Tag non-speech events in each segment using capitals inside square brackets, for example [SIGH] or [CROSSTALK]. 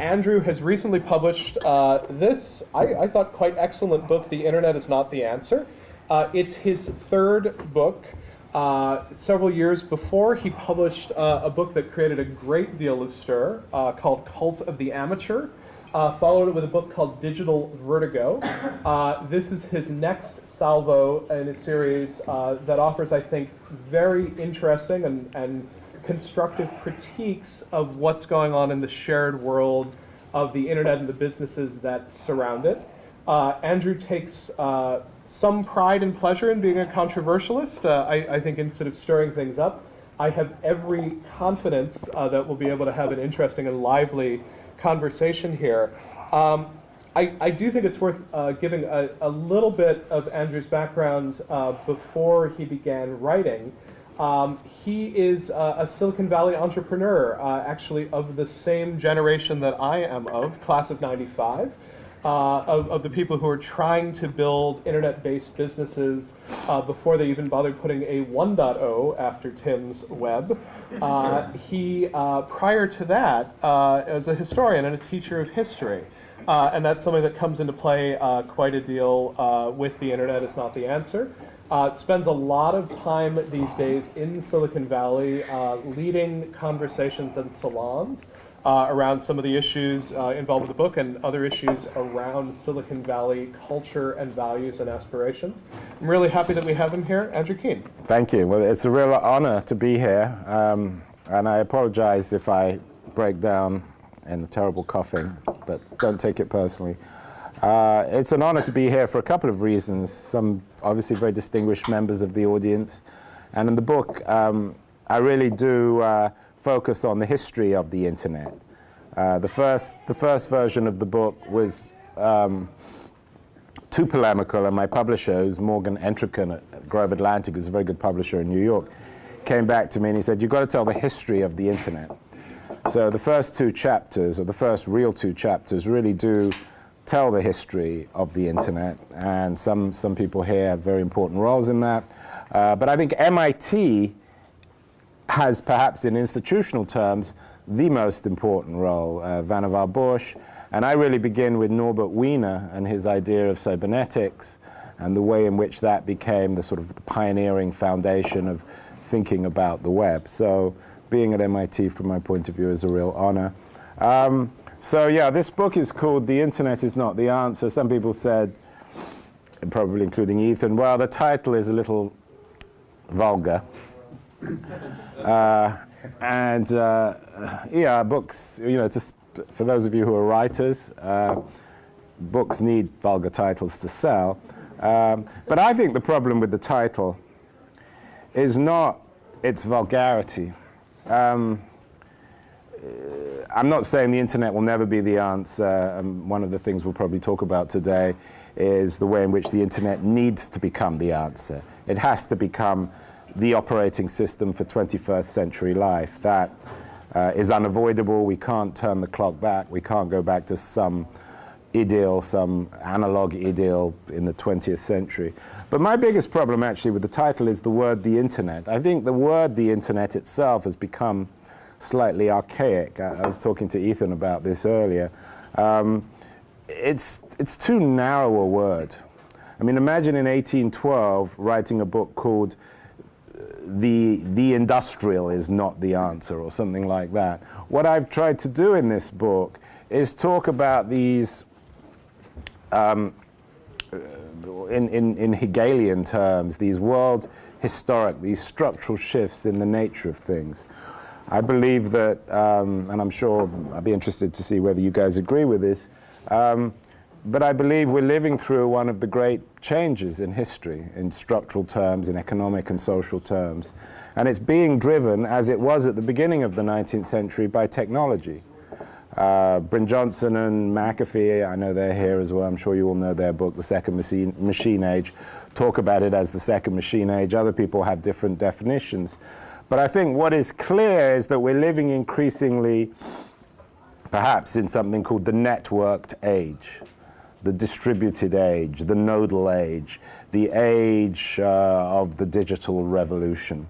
Andrew has recently published uh, this, I, I, thought, quite excellent book, The Internet is Not the Answer. Uh, it's his third book. Uh, several years before, he published uh, a book that created a great deal of stir uh, called Cult of the Amateur. Uh, followed it with a book called Digital Vertigo. this is his next salvo in a series that offers, I think, very interesting and, and constructive critiques of what's going on in the shared world of the internet and the businesses that surround it. Uh, Andrew takes uh, some pride and pleasure in being a controversialist, uh, I, I, think, instead of stirring things up. I have every confidence uh, that we'll be able to have an interesting and lively conversation here. Um, I, I, do think it's worth uh, giving a, a, little bit of Andrew's background uh, before he began writing. Um, he is uh, a Silicon Valley entrepreneur, uh, actually of the same generation that I am of, class of 95. Uh, of, of, the people who are trying to build internet-based businesses uh, before they even bothered putting a 1.0 after Tim's web. Uh, he, uh, prior to that, was a historian and a teacher of history. and that's something that comes into play quite a deal with the internet. It's not the answer. Uh, spends a lot of time these days in Silicon Valley uh, leading conversations and salons uh, around some of the issues uh, involved with the book and other issues around Silicon Valley culture and values and aspirations. I'm really happy that we have him here. Andrew Keen. Thank you. Well, it's a real honor to be here. Um, and I apologize if I break down in the terrible coughing, but don't take it personally. Uh, it's an honor to be here for a couple of reasons. Some obviously very distinguished members of the audience. And in the book, um, I really do uh, focus on the history of the internet. Uh, the, first, the first version of the book was um, too polemical, and my publisher, who's Morgan Entrekin at Grove Atlantic, who's a very good publisher in New York, came back to me and he said, you've got to tell the history of the internet. So the first two chapters, or the first real two chapters, really do tell the history of the internet, and some, some people here have very important roles in that. Uh, but I think MIT has perhaps in institutional terms the most important role, uh, Vannevar Bush, and I really begin with Norbert Wiener and his idea of cybernetics and the way in which that became the sort of pioneering foundation of thinking about the web. So being at MIT from my point of view is a real honor. Um, so yeah, this book is called The Internet is Not the Answer. Some people said, probably including Ethan, well, the title is a little vulgar. [LAUGHS] Uh, and uh, yeah, books, you know, for those of you who are writers, uh, books need vulgar titles to sell. Um, but I think the problem with the title is not its vulgarity. Um, I'm not saying the internet will never be the answer. Um, one of the things we'll probably talk about today is the way in which the internet needs to become the answer. It has to become the operating system for 21st century life. That uh, is unavoidable. We can't turn the clock back. We can't go back to some idyll, some analog idyll in the 20th century. But my biggest problem actually with the title is the word the internet. I think the word the internet itself has become slightly archaic. I, was talking to Ethan about this earlier. Um, it's, it's too narrow a word. I mean, imagine in 1812 writing a book called uh, the, the industrial is not the answer or something like that. What I've tried to do in this book is talk about these, um, uh, in, in, in Hegelian terms, these world historic, these structural shifts in the nature of things. I believe that, um, and I'm sure I'd be interested to see whether you guys agree with this, um, but I believe we're living through one of the great changes in history, in structural terms, in economic and social terms. And it's being driven, as it was at the beginning of the 19th century, by technology. Uh, Brynjolfsson and McAfee, I know they're here as well, I'm sure you all know their book, The Second Machine, Machine Age, talk about it as the Second Machine Age. Other people have different definitions. But I think what is clear is that we're living increasingly, perhaps, in something called the networked age, the distributed age, the nodal age, the age uh, of the digital revolution.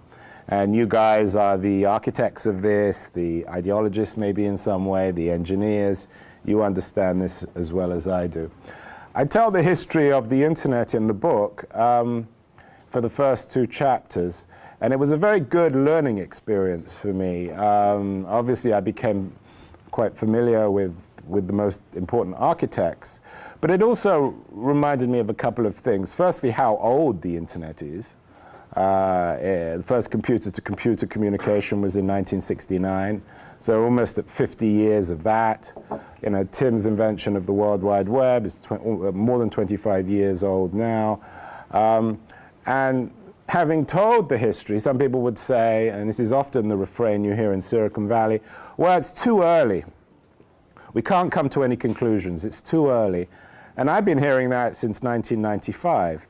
And you guys are the architects of this, the ideologists maybe in some way, the engineers. You understand this as well as I do. I tell the history of the internet in the book um, for the first two chapters, and it was a very good learning experience for me. Um, obviously, I became quite familiar with, with the most important architects, but it also reminded me of a couple of things. Firstly, how old the internet is. Uh, eh, the first computer-to-computer -computer communication was in 1969, so almost at 50 years of that. You know, Tim's invention of the World Wide Web is uh, more than 25 years old now. Um, and having told the history, some people would say, and this is often the refrain you hear in Silicon Valley, well, it's too early. We can't come to any conclusions. It's too early. And I've been hearing that since 1995.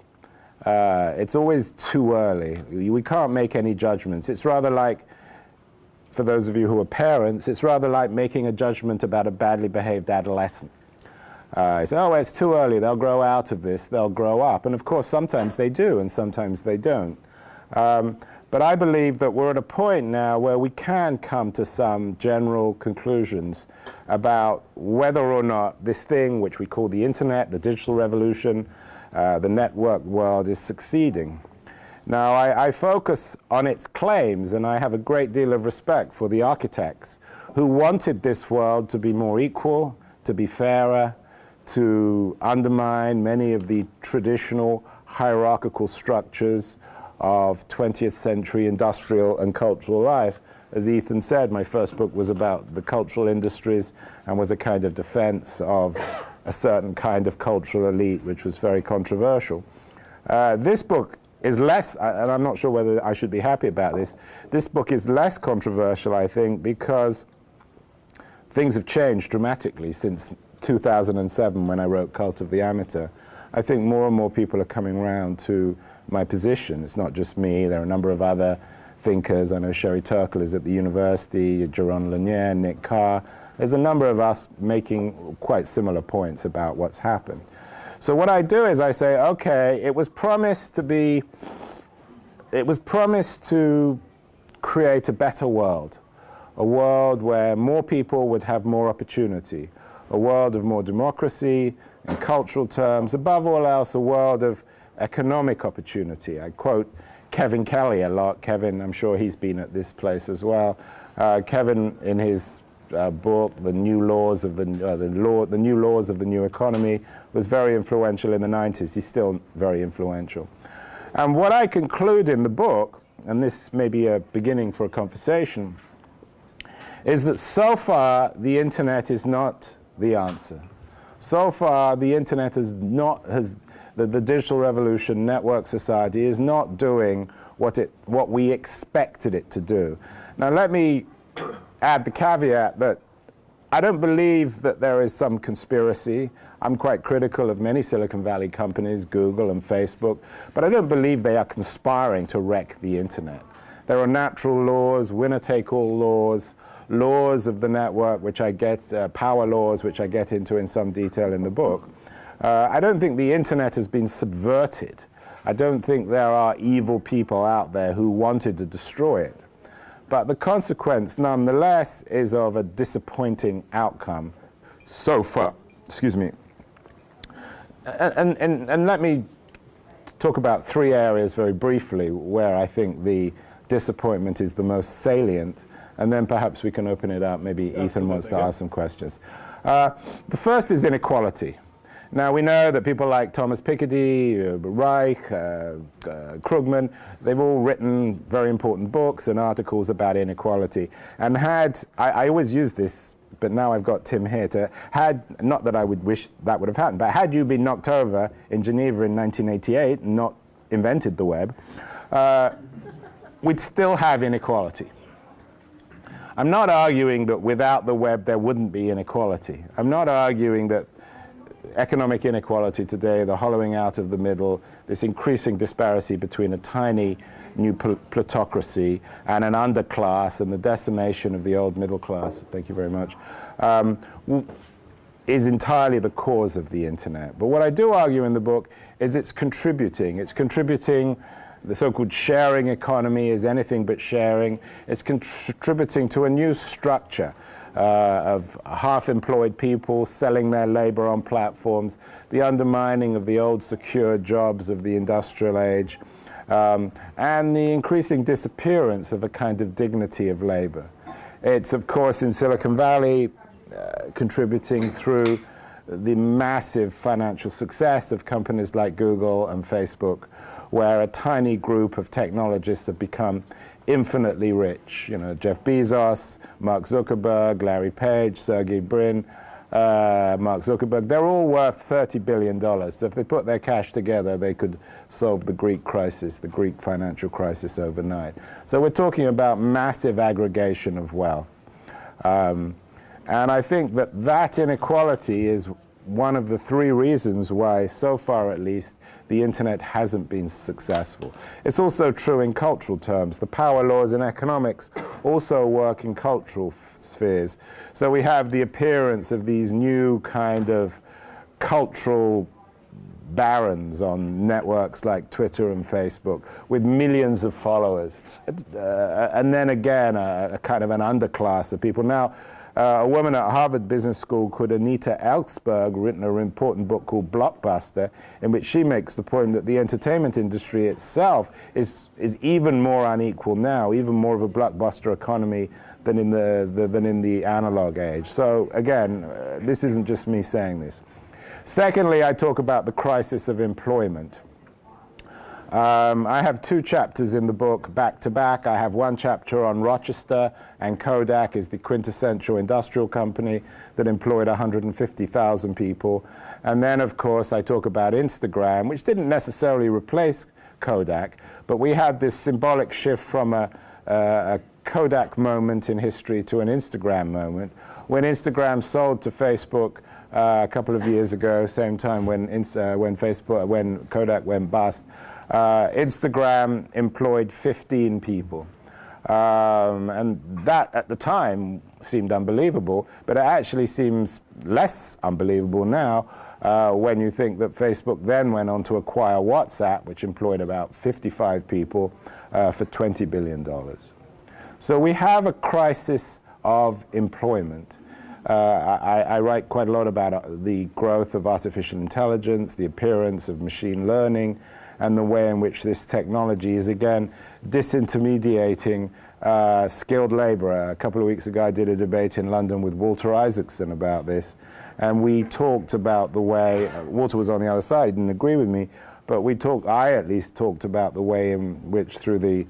Uh, it's always too early. We can't make any judgments. It's rather like, for those of you who are parents, it's rather like making a judgment about a badly behaved adolescent. Uh, say, oh, it's too early. They'll grow out of this. They'll grow up. And of course, sometimes they do, and sometimes they don't. Um, but I believe that we're at a point now where we can come to some general conclusions about whether or not this thing, which we call the internet, the digital revolution, uh, the network world is succeeding. Now, I, I, focus on its claims, and I have a great deal of respect for the architects who wanted this world to be more equal, to be fairer, to undermine many of the traditional hierarchical structures of 20th century industrial and cultural life. As Ethan said, my first book was about the cultural industries and was a kind of defense of a certain kind of cultural elite, which was very controversial. Uh, this book is less, and I'm not sure whether I should be happy about this, this book is less controversial, I think, because things have changed dramatically since 2007 when I wrote Cult of the Amateur. I think more and more people are coming around to my position. It's not just me, there are a number of other thinkers. I know Sherry Turkle is at the university, Jaron Lanier, Nick Carr. There's a number of us making quite similar points about what's happened. So what I do is I say, okay, it was promised to be, it was promised to create a better world, a world where more people would have more opportunity, a world of more democracy in cultural terms, above all else, a world of economic opportunity. I quote Kevin Kelly a lot. Kevin, I'm sure he's been at this place as well. Uh, Kevin, in his uh, book, The New Laws of the, uh, the, law, the New Laws of the New Economy, was very influential in the 90s. He's still very influential. And what I conclude in the book, and this may be a beginning for a conversation, is that so far the internet is not the answer. So far, the internet has not, has, the, the digital revolution, network society, is not doing what, it, what we expected it to do. Now, let me add the caveat that I don't believe that there is some conspiracy. I'm quite critical of many Silicon Valley companies, Google and Facebook, but I don't believe they are conspiring to wreck the internet. There are natural laws, winner-take-all laws, laws of the network, which I get, uh, power laws, which I get into in some detail in the book. Uh, I don't think the internet has been subverted. I don't think there are evil people out there who wanted to destroy it. But the consequence, nonetheless, is of a disappointing outcome so far. Excuse me. And, and, and let me talk about three areas very briefly where I think the disappointment is the most salient and then perhaps we can open it up. Maybe Ethan wants to ask some questions. Uh, the first is inequality. Now, we know that people like Thomas Piketty, uh, Reich, uh, uh, Krugman, they've all written very important books and articles about inequality. And had, I, I always use this, but now I've got Tim here to, had, not that I would wish that would have happened, but had you been knocked over in Geneva in 1988 and not invented the web, uh, we'd still have inequality. I'm not arguing that without the web there wouldn't be inequality. I'm not arguing that economic inequality today, the hollowing out of the middle, this increasing disparity between a tiny new plutocracy and an underclass and the decimation of the old middle class, thank you very much, um, is entirely the cause of the internet. But what I do argue in the book is it's contributing. It's contributing the so-called sharing economy is anything but sharing. It's contributing to a new structure uh, of half-employed people selling their labor on platforms, the undermining of the old secure jobs of the industrial age, um, and the increasing disappearance of a kind of dignity of labor. It's, of course, in Silicon Valley, uh, contributing through the massive financial success of companies like Google and Facebook, where a tiny group of technologists have become infinitely rich. You know, Jeff Bezos, Mark Zuckerberg, Larry Page, Sergey Brin, uh, Mark Zuckerberg, they're all worth $30 billion. So if they put their cash together, they could solve the Greek crisis, the Greek financial crisis overnight. So we're talking about massive aggregation of wealth. Um, and I think that that inequality is one of the three reasons why, so far at least, the internet hasn't been successful. It's also true in cultural terms. The power laws in economics also work in cultural spheres. So we have the appearance of these new kind of cultural barons on networks like Twitter and Facebook with millions of followers. Uh, and then again, a, a kind of an underclass of people. Now, uh, a woman at Harvard Business School called Anita Elberse written an important book called Blockbuster, in which she makes the point that the entertainment industry itself is, is even more unequal now, even more of a blockbuster economy than in the, the than in the analog age. So again, uh, this isn't just me saying this. Secondly, I talk about the crisis of employment. Um, I have two chapters in the book back to back. I have one chapter on Rochester and Kodak is the quintessential industrial company that employed 150,000 people. And then, of course, I talk about Instagram, which didn't necessarily replace Kodak, but we had this symbolic shift from a, a, Kodak moment in history to an Instagram moment. When Instagram sold to Facebook uh, a couple of years ago, same time when, uh, when Facebook, when Kodak went bust, uh, Instagram employed 15 people. Um, and that at the time seemed unbelievable, but it actually seems less unbelievable now uh, when you think that Facebook then went on to acquire WhatsApp, which employed about 55 people uh, for $20 billion. So we have a crisis of employment. Uh, I, I, write quite a lot about uh, the growth of artificial intelligence, the appearance of machine learning, and the way in which this technology is again disintermediating uh, skilled labor. A couple of weeks ago I did a debate in London with Walter Isaacson about this and we talked about the way, uh, Walter was on the other side, didn't agree with me, but we talked, I at least talked about the way in which through the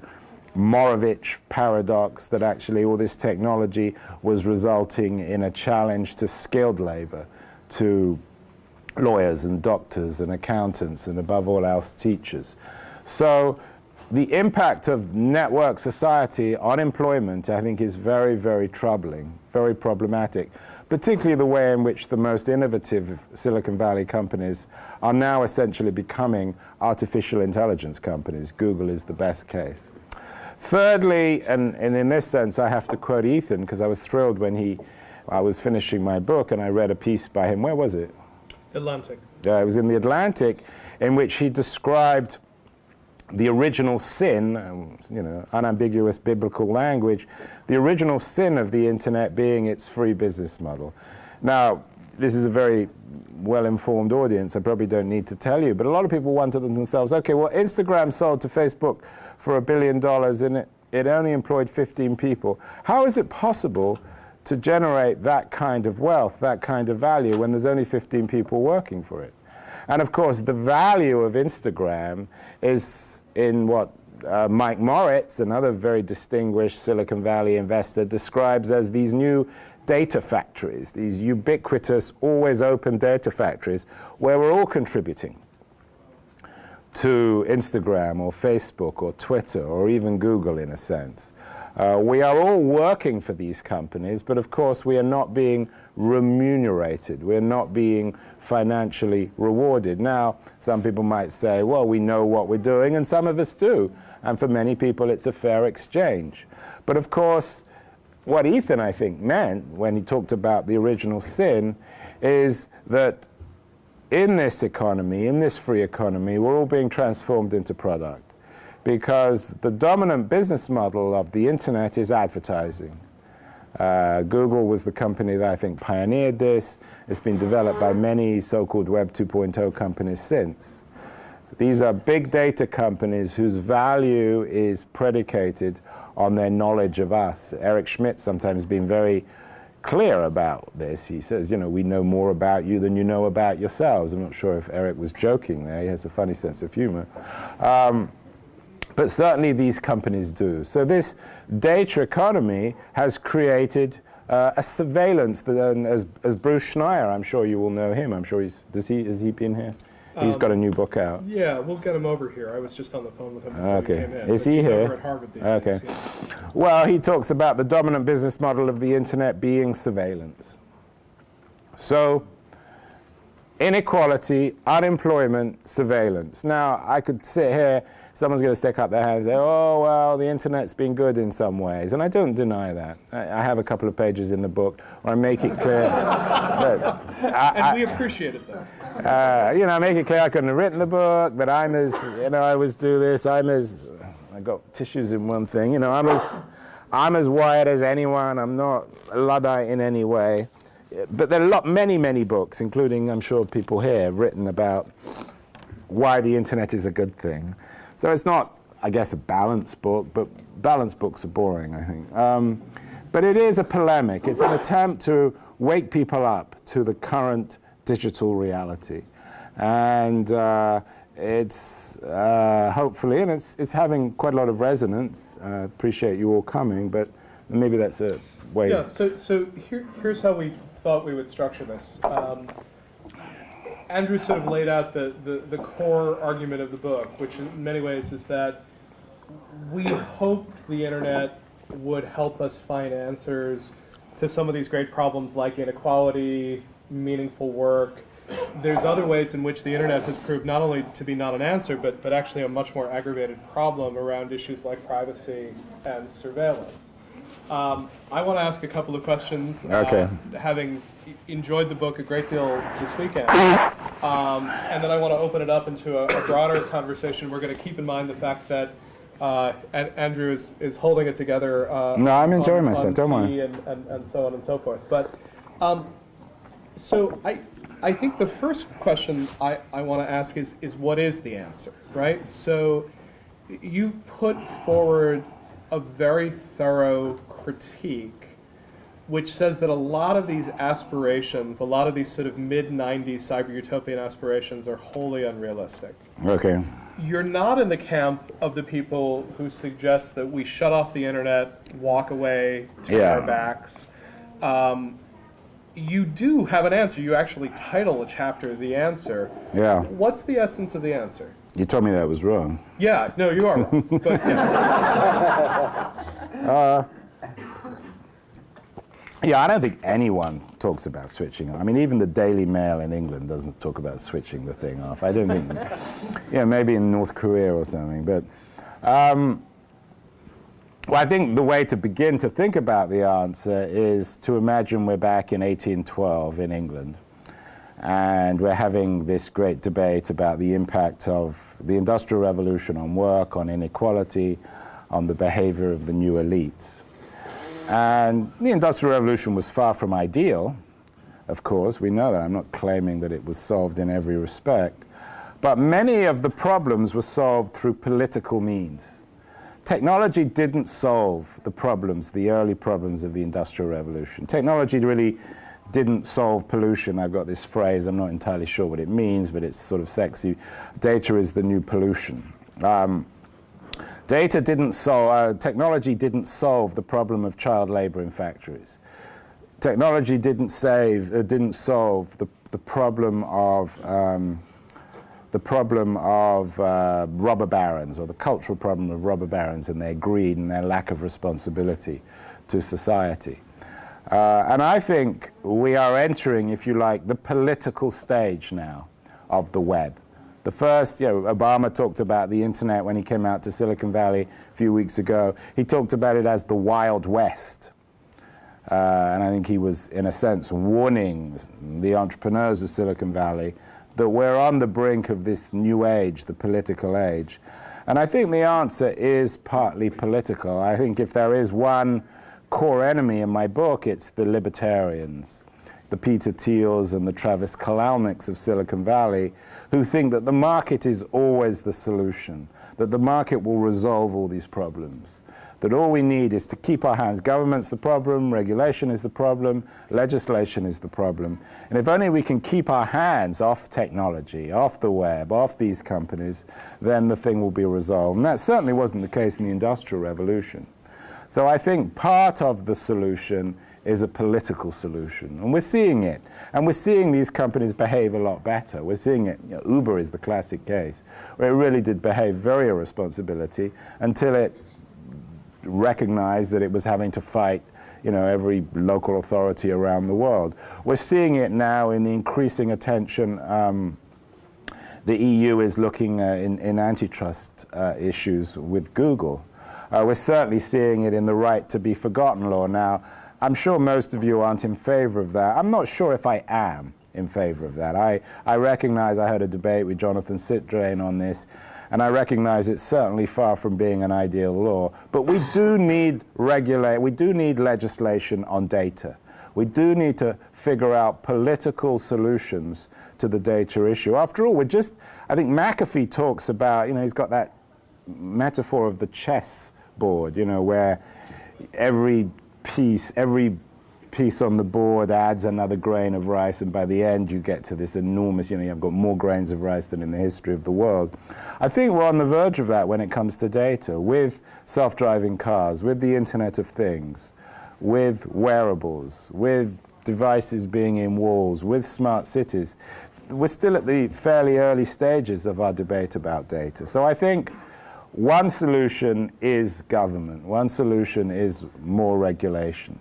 Moravec paradox that actually all this technology was resulting in a challenge to skilled labor, to lawyers and doctors and accountants and above all else teachers. So the impact of network society on employment I think is very, very troubling, very problematic, particularly the way in which the most innovative Silicon Valley companies are now essentially becoming artificial intelligence companies. Google is the best case. Thirdly, and, and in this sense I have to quote Ethan because I was thrilled when he, I was finishing my book and I read a piece by him, where was it? Atlantic. Uh, it was in the Atlantic, in which he described the original sin, um, you know, unambiguous biblical language, the original sin of the internet being its free business model. Now, this is a very well-informed audience, I probably don't need to tell you, but a lot of people wonder themselves, okay, well, Instagram sold to Facebook for a billion dollars and it, it only employed 15 people. How is it possible to generate that kind of wealth, that kind of value, when there's only 15 people working for it. And of course, the value of Instagram is in what uh, Mike Moritz, another very distinguished Silicon Valley investor, describes as these new data factories, these ubiquitous, always open data factories, where we're all contributing to Instagram or Facebook or Twitter or even Google in a sense. Uh, we are all working for these companies, but of course we are not being remunerated. We're not being financially rewarded. Now, some people might say, well, we know what we're doing, and some of us do. And for many people, it's a fair exchange. But of course, what Ethan, I think, meant when he talked about the original sin is that in this economy, in this free economy, we're all being transformed into product. because the dominant business model of the internet is advertising. Uh, Google was the company that I think pioneered this. It's been developed by many so-called Web 2.0 companies since. These are big data companies whose value is predicated on their knowledge of us. Eric Schmidt sometimes been very clear about this. He says, you know, we know more about you than you know about yourselves. I'm not sure if Eric was joking there. He has a funny sense of humor. Um, but certainly these companies do. So this data economy has created uh, a surveillance that, as, as Bruce Schneier, I'm sure you will know him. I'm sure he's, does he, has he been here? He's got a new book out. Yeah, we'll get him over here. I was just on the phone with him before Okay. he came in. Is but he he's here? Over at Harvard these Okay. days, yeah. Well, he talks about the dominant business model of the internet being surveillance. So, inequality, unemployment, surveillance. Now, I could sit here, someone's going to stick up their hand and say, oh, well, the internet's been good in some ways. And I don't deny that. I, I have a couple of pages in the book where I make it clear [LAUGHS] that And we appreciated those. uh, you know, I make it clear I couldn't have written the book, that I'm as, you know, I always do this, I'm as, I got tissues in one thing, you know, I'm as, I'm as wired as anyone, I'm not a Luddite in any way. But there are a lot, many, many books, including, I'm sure, people here, written about why the internet is a good thing. So it's not, I guess, a balanced book, but balanced books are boring, I think. Um, but it is a polemic. It's an attempt to wake people up to the current digital reality. And uh, it's uh, hopefully, and it's, it's having quite a lot of resonance. I appreciate you all coming, but maybe that's a way. Yeah, so, so here, here's how we thought we would structure this. Um, Andrew sort of laid out the, the, the core argument of the book, which in many ways is that we hoped the internet would help us find answers to some of these great problems like inequality, meaningful work. There's other ways in which the internet has proved not only to be not an answer, but, but actually a much more aggravated problem around issues like privacy and surveillance. Um, I want to ask a couple of questions. Okay. Uh, having e- enjoyed the book a great deal this weekend, um, and then I want to open it up into a, a broader conversation. We're going to keep in mind the fact that uh, An- Andrew is, is holding it together. Uh, No, I'm enjoying on- myself, on don't worry. And, and, and so on and so forth. But um, so I, I think the first question I, I want to ask is, is what is the answer, right? So you've put forward a very thorough critique which says that a lot of these aspirations, a lot of these sort of mid 90s cyber utopian aspirations are wholly unrealistic. Okay. You're not in the camp of the people who suggest that we shut off the internet, walk away, turn Yeah. our backs. Um, you do have an answer. You actually title a chapter "The Answer." Yeah. What's the essence of the answer? You told me that was wrong. Yeah, no, you are wrong. but yeah. [LAUGHS] Yeah, I don't think anyone talks about switching. I mean, even the Daily Mail in England doesn't talk about switching the thing off. I don't think, [LAUGHS] yeah, maybe in North Korea or something. But, um, well, I think the way to begin to think about the answer is to imagine we're back in 1812 in England. And we're having this great debate about the impact of the Industrial Revolution on work, on inequality, on the behavior of the new elites. And the Industrial Revolution was far from ideal, of course. We know that. I'm not claiming that it was solved in every respect. But many of the problems were solved through political means. Technology didn't solve the problems, the early problems of the Industrial Revolution. Technology really didn't solve pollution. I've got this phrase, I'm not entirely sure what it means, but it's sort of sexy. Data is the new pollution. Um, Data didn't solve, uh, technology didn't solve the problem of child labor in factories. Technology didn't save, uh, didn't solve the, the problem of um, the problem of uh, robber barons or the cultural problem of robber barons and their greed and their lack of responsibility to society. Uh, and I think we are entering, if you like, the political stage now of the web. The first, you know, Obama talked about the internet when he came out to Silicon Valley a few weeks ago. He talked about it as the Wild West. Uh, and I think he was, in a sense, warning the entrepreneurs of Silicon Valley that we're on the brink of this new age, the political age. And I think the answer is partly political. I think if there is one core enemy in my book, it's the libertarians, the Peter Thiels and the Travis Kalanick's of Silicon Valley, who think that the market is always the solution, that the market will resolve all these problems that all we need is to keep our hands. Government's the problem, regulation is the problem, legislation is the problem. And if only we can keep our hands off technology, off the web, off these companies, then the thing will be resolved. And that certainly wasn't the case in the Industrial Revolution. So I think part of the solution is a political solution. And we're seeing it. And we're seeing these companies behave a lot better. We're seeing it. You know, Uber is the classic case, where it really did behave very irresponsibility until it recognized that it was having to fight you know, every local authority around the world. We're seeing it now in the increasing attention um, the EU is looking uh, in, in, antitrust uh, issues with Google. Uh, we're certainly seeing it in the right to be forgotten law. Now, I'm sure most of you aren't in favor of that. I'm not sure if I am in favor of that. I, I recognize I had a debate with Jonathan Zittrain on this, and I recognize it's certainly far from being an ideal law. But we do need regulate, we do need legislation on data. We do need to figure out political solutions to the data issue. After all, we're just, I think McAfee talks about, you know, he's got that metaphor of the chess board, you know, where every piece, every piece on the board adds another grain of rice, and by the end you get to this enormous, you know, you've got more grains of rice than in the history of the world. I think we're on the verge of that when it comes to data, with self-driving cars, with the Internet of Things, with wearables, with devices being in walls, with smart cities. We're still at the fairly early stages of our debate about data. So I think one solution is government. One solution is more regulation.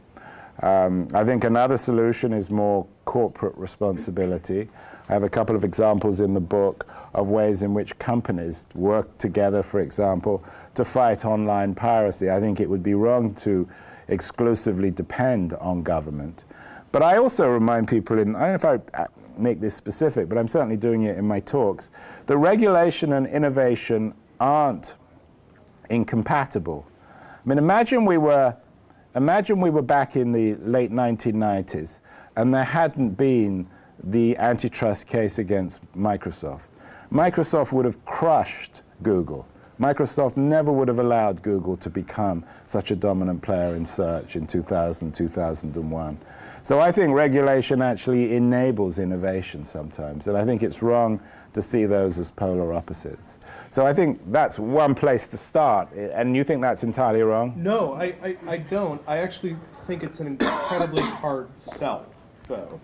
Um, I think another solution is more corporate responsibility. I have a couple of examples in the book of ways in which companies work together, for example, to fight online piracy. I think it would be wrong to exclusively depend on government. But I also remind people, in, I don't know if I make this specific, but I'm certainly doing it in my talks, that regulation and innovation aren't incompatible. I mean, imagine we were Imagine we were back in the late 1990s and there hadn't been the antitrust case against Microsoft. Microsoft would have crushed Google. Microsoft never would have allowed Google to become such a dominant player in search in 2000, 2001. So I think regulation actually enables innovation sometimes, and I think it's wrong to see those as polar opposites. So I think that's one place to start, and you think that's entirely wrong? No, I, I, I don't. I actually think it's an incredibly hard sell, though.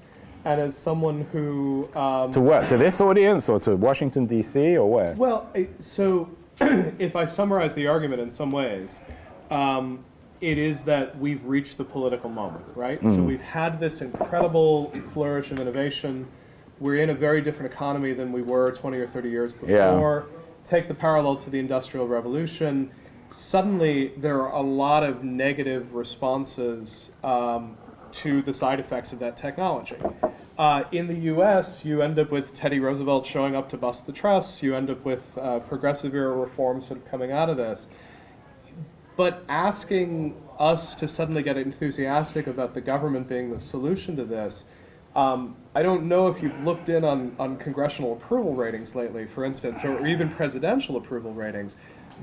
And as someone who... Um, to what? To this audience, or to Washington, D.C., or where? Well, so [CLEARS THROAT] if I summarize the argument in some ways, um, it is that we've reached the political moment, right? Mm. So we've had this incredible flourish of innovation. We're in a very different economy than we were 20 or 30 years before. Yeah. Take the parallel to the Industrial Revolution. Suddenly, there are a lot of negative responses um, to the side effects of that technology. Uh, in the US, you end up with Teddy Roosevelt showing up to bust the trusts. You end up with uh, progressive era reforms sort of coming out of this. But asking us to suddenly get enthusiastic about the government being the solution to this, um, I don't know if you've looked in on, on congressional approval ratings lately, for instance, or, even presidential approval ratings.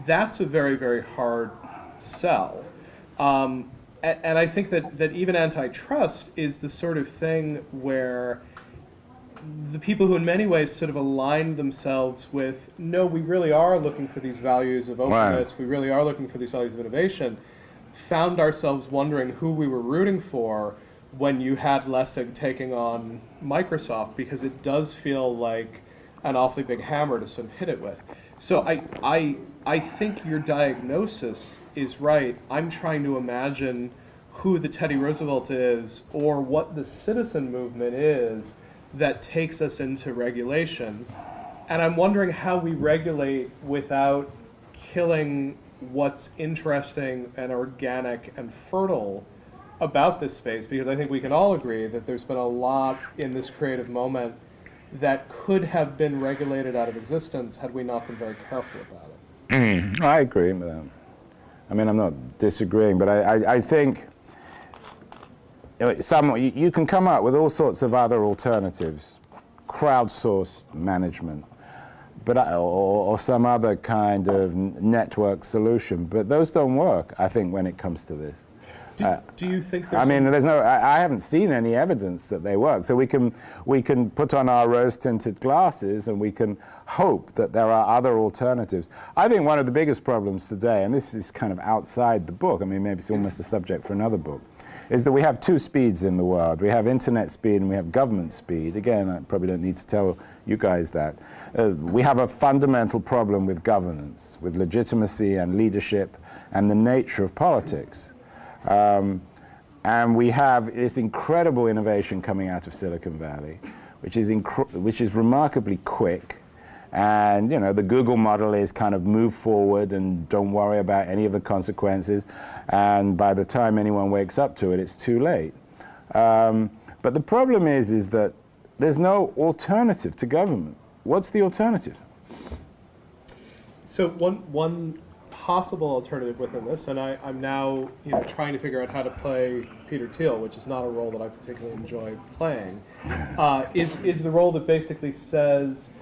That's a very, very hard sell. Um, and I think that, that even antitrust is the sort of thing where the people who in many ways sort of aligned themselves with, no, we really are looking for these values of openness, right. we really are looking for these values of innovation, found ourselves wondering who we were rooting for when you had Lessig taking on Microsoft, because it does feel like an awfully big hammer to sort of hit it with. So I, I, I think your diagnosis is right. I'm trying to imagine who the Teddy Roosevelt is or what the citizen movement is that takes us into regulation. And I'm wondering how we regulate without killing what's interesting and organic and fertile about this space because I think we can all agree that there's been a lot in this creative moment that could have been regulated out of existence had we not been very careful about it. Mm, I agree with that. I mean, I'm not disagreeing, but I, I, I think some, you, can come up with all sorts of other alternatives, crowdsourced management, but or, or some other kind of network solution. But those don't work, I think, when it comes to this. Do, do you think there's I mean, there's no. I, I haven't seen any evidence that they work. So we can we can put on our rose-tinted glasses and we can hope that there are other alternatives. I think one of the biggest problems today, and this is kind of outside the book. I mean, maybe it's almost a subject for another book, is that we have two speeds in the world. We have internet speed and we have government speed. Again, I probably don't need to tell you guys that. Uh, we have a fundamental problem with governance, with legitimacy and leadership, and the nature of politics. Um, and we have this incredible innovation coming out of Silicon Valley, which is, which is remarkably quick. And you know the Google model is kind of move forward and don't worry about any of the consequences. And by the time anyone wakes up to it, it's too late. Um, but the problem is, is that there's no alternative to government. What's the alternative? So one one possible alternative within this, and I, I'm now you know trying to figure out how to play Peter Thiel, which is not a role that I particularly enjoy playing, [LAUGHS] uh, is is the role that basically says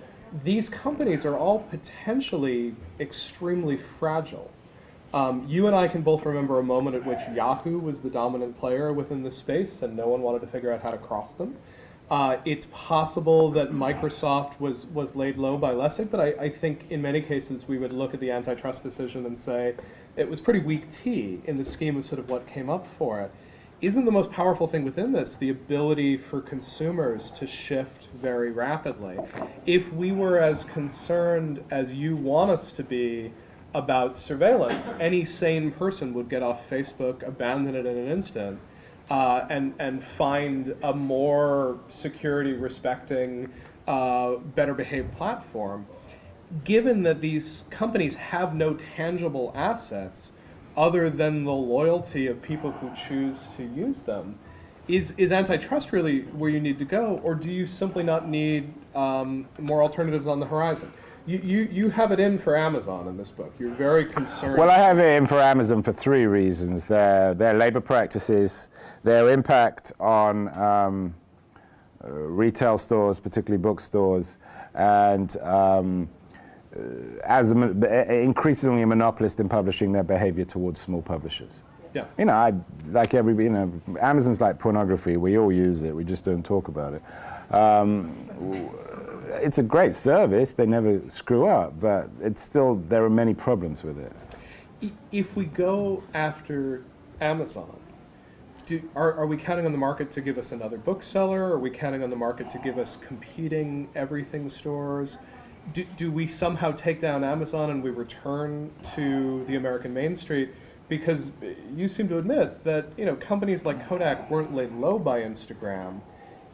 these companies are all potentially extremely fragile. Um, you and I can both remember a moment at which Yahoo was the dominant player within this space, and no one wanted to figure out how to cross them. Uh, it's possible that Microsoft was, was laid low by Lessig, but I, I think in many cases we would look at the antitrust decision and say it was pretty weak tea in the scheme of sort of what came up for it. Isn't the most powerful thing within this the ability for consumers to shift very rapidly? If we were as concerned as you want us to be about surveillance, any sane person would get off Facebook, abandon it in an instant, uh, and and find a more security respecting, uh, better behaved platform. Given that these companies have no tangible assets other than the loyalty of people who choose to use them, is is antitrust really where you need to go, or do you simply not need um, more alternatives on the horizon? You, you, you have it in for Amazon in this book. You're very concerned. Well, I have it in for Amazon for three reasons: their their labor practices, their impact on um, uh, retail stores, particularly bookstores, and um, uh, as a, increasingly a monopolist in publishing, their behavior towards small publishers. yeah. You know, I like everybody. You know, Amazon's like pornography. We all use it. We just don't talk about it. Um, it's a great service. They never screw up, but it's still there are many problems with it. If we go after Amazon, do, are, are we counting on the market to give us another bookseller? Are we counting on the market to give us competing everything stores? Do, do we somehow take down Amazon and we return to the American Main Street? Because you seem to admit that you know companies like Kodak weren't laid low by Instagram.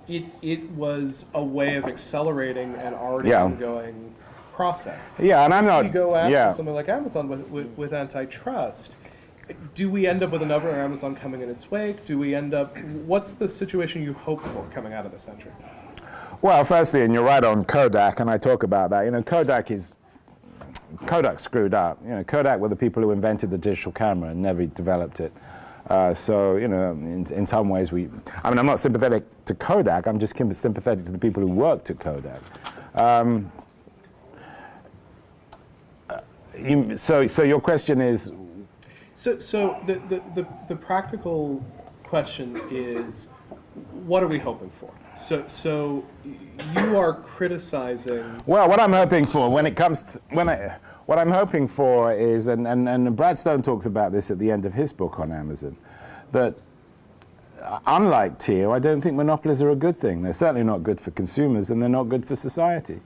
It, it was a way of accelerating an already Yeah. ongoing process Yeah, and I'm not. we go after yeah. something like Amazon with, with, with antitrust, do we end up with another Amazon coming in its wake? Do we end up, what's the situation you hope for coming out of this entry? Well, firstly, and you're right on Kodak, and I talk about that. You know, Kodak is Kodak screwed up. You know, Kodak were the people who invented the digital camera and never developed it. Uh, so, you know, in, in some ways, we. I mean, I'm not sympathetic to Kodak. I'm just sympathetic to the people who worked at Kodak. Um, uh, you, so, so your question is, So, so the, the, the, the practical question is, what are we hoping for? So, so you are criticizing, Well, what I'm hoping for when it comes to when I, what I'm hoping for is, and, and, and Brad Stone talks about this at the end of his book on Amazon, that unlike Thiel, I don't think monopolies are a good thing. They're certainly not good for consumers, and they're not good for society.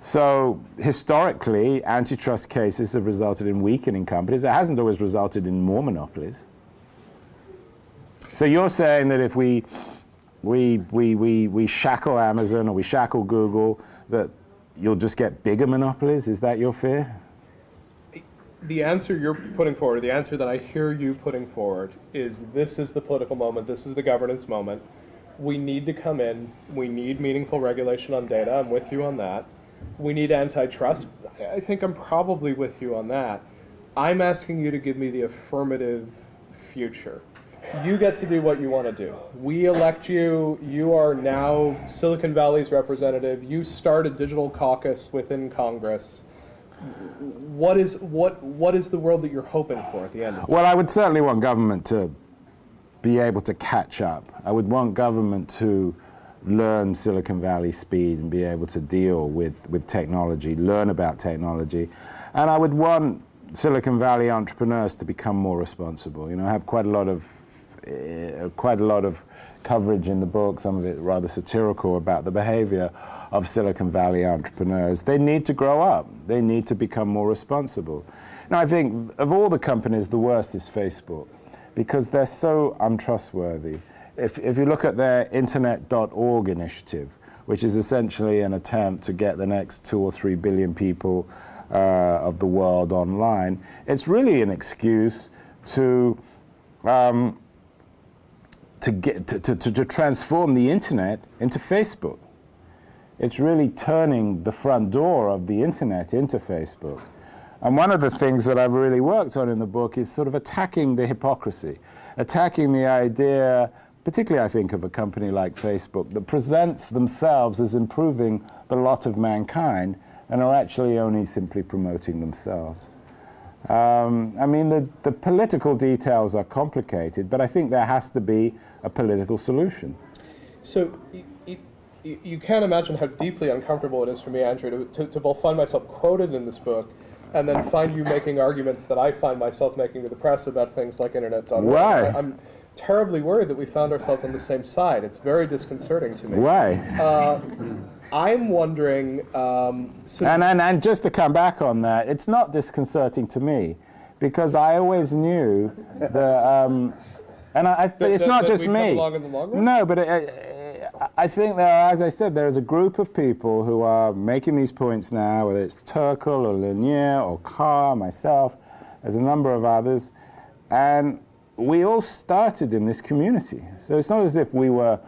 So historically, antitrust cases have resulted in weakening companies. It hasn't always resulted in more monopolies. So you're saying that if we we, we, we, we shackle Amazon or we shackle Google, that you'll just get bigger monopolies? Is that your fear? The answer you're putting forward, the answer that I hear you putting forward is this is the political moment, this is the governance moment. We need to come in, we need meaningful regulation on data, I'm with you on that. we need antitrust. I think I'm probably with you on that. I'm asking you to give me the affirmative future. You get to do what you want to do. We elect you. You are now Silicon Valley's representative. You start a digital caucus within Congress. What is what what is the world that you're hoping for at the end? Well, I would certainly want government to be able to catch up. I would want government to learn Silicon Valley speed and be able to deal with, with technology, learn about technology. And I would want Silicon Valley entrepreneurs to become more responsible. You know, I have quite a lot of uh, quite a lot of coverage in the book, some of it rather satirical about the behavior of Silicon Valley entrepreneurs. They need to grow up. They need to become more responsible. Now, I think of all the companies, the worst is Facebook because they're so untrustworthy. If, if you look at their internet.org initiative, which is essentially an attempt to get the next two or three billion people uh, of the world online, it's really an excuse to um, to, get, to, to, to transform the internet into Facebook. It's really turning the front door of the internet into Facebook. And one of the things that I've really worked on in the book is sort of attacking the hypocrisy, attacking the idea, particularly I think of a company like Facebook, that presents themselves as improving the lot of mankind and are actually only simply promoting themselves. Um, I mean, the, the political details are complicated, but I think there has to be a political solution. So you, you, you can't imagine how deeply uncomfortable it is for me, Andrew, to, to, to both find myself quoted in this book and then find you making arguments that I find myself making to the press about things like internet.org. Why? I'm terribly worried that we found ourselves on the same side. It's very disconcerting to me. Why? Uh, I'm wondering. Um, so And, and, and just to come back on that, it's not disconcerting to me because I always knew that, um, and I, I, but it's that- not that just me. along in the long run? No, but it, I- I think there are, as I said, there is a group of people who are making these points now, whether it's Turkle or Lanier or Carr, myself, there's a number of others, and we all started in this community. So it's not as if we were,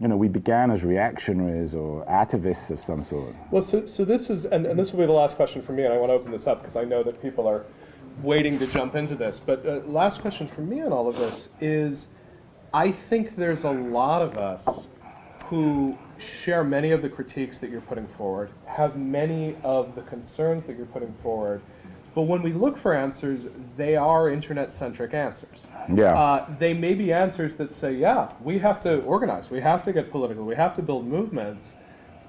you know, we began as reactionaries or activists of some sort. Well, so, so this is, and, and this will be the last question for me, and I want to open this up because I know that people are waiting to jump into this. But uh, last question for me on all of this is, I think there's a lot of us who share many of the critiques that you're putting forward, have many of the concerns that you're putting forward, but when we look for answers, they are internet-centric answers. Yeah. Uh, they may be answers that say, yeah, we have to organize, we have to get political, we have to build movements.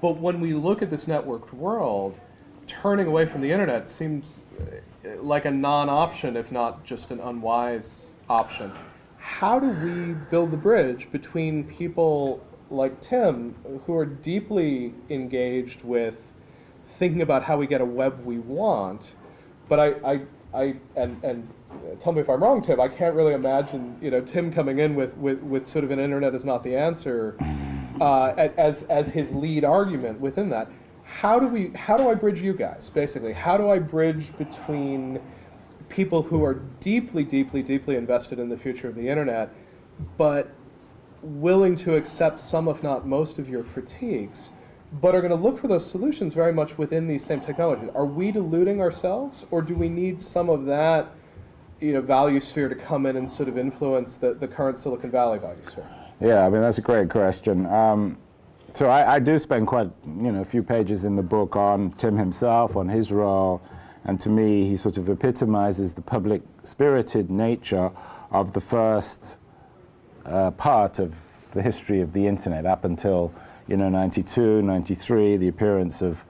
But when we look at this networked world, turning away from the internet seems uh, like a non-option, if not just an unwise option. How do we build the bridge between people like Tim, who are deeply engaged with thinking about how we get a web we want, but I, I, I and, and tell me if I'm wrong, Tim, I can't really imagine, you know, Tim coming in with, with, with sort of an internet is not the answer [LAUGHS] uh, as, as his lead argument within that. How do we, how do I bridge you guys, basically? How do I bridge between people who are deeply, deeply, deeply invested in the future of the internet, but willing to accept some, if not most, of your critiques, but are going to look for those solutions very much within these same technologies. Are we deluding ourselves, or do we need some of that, you know, value sphere to come in and sort of influence the, the current Silicon Valley value sphere? Yeah, I mean that's a great question. Um, so I, I do spend quite, you know, a few pages in the book on Tim himself, on his role, and to me, he sort of epitomizes the public-spirited nature of the first uh, part of the history of the internet up until, you know, 92, 93, the appearance of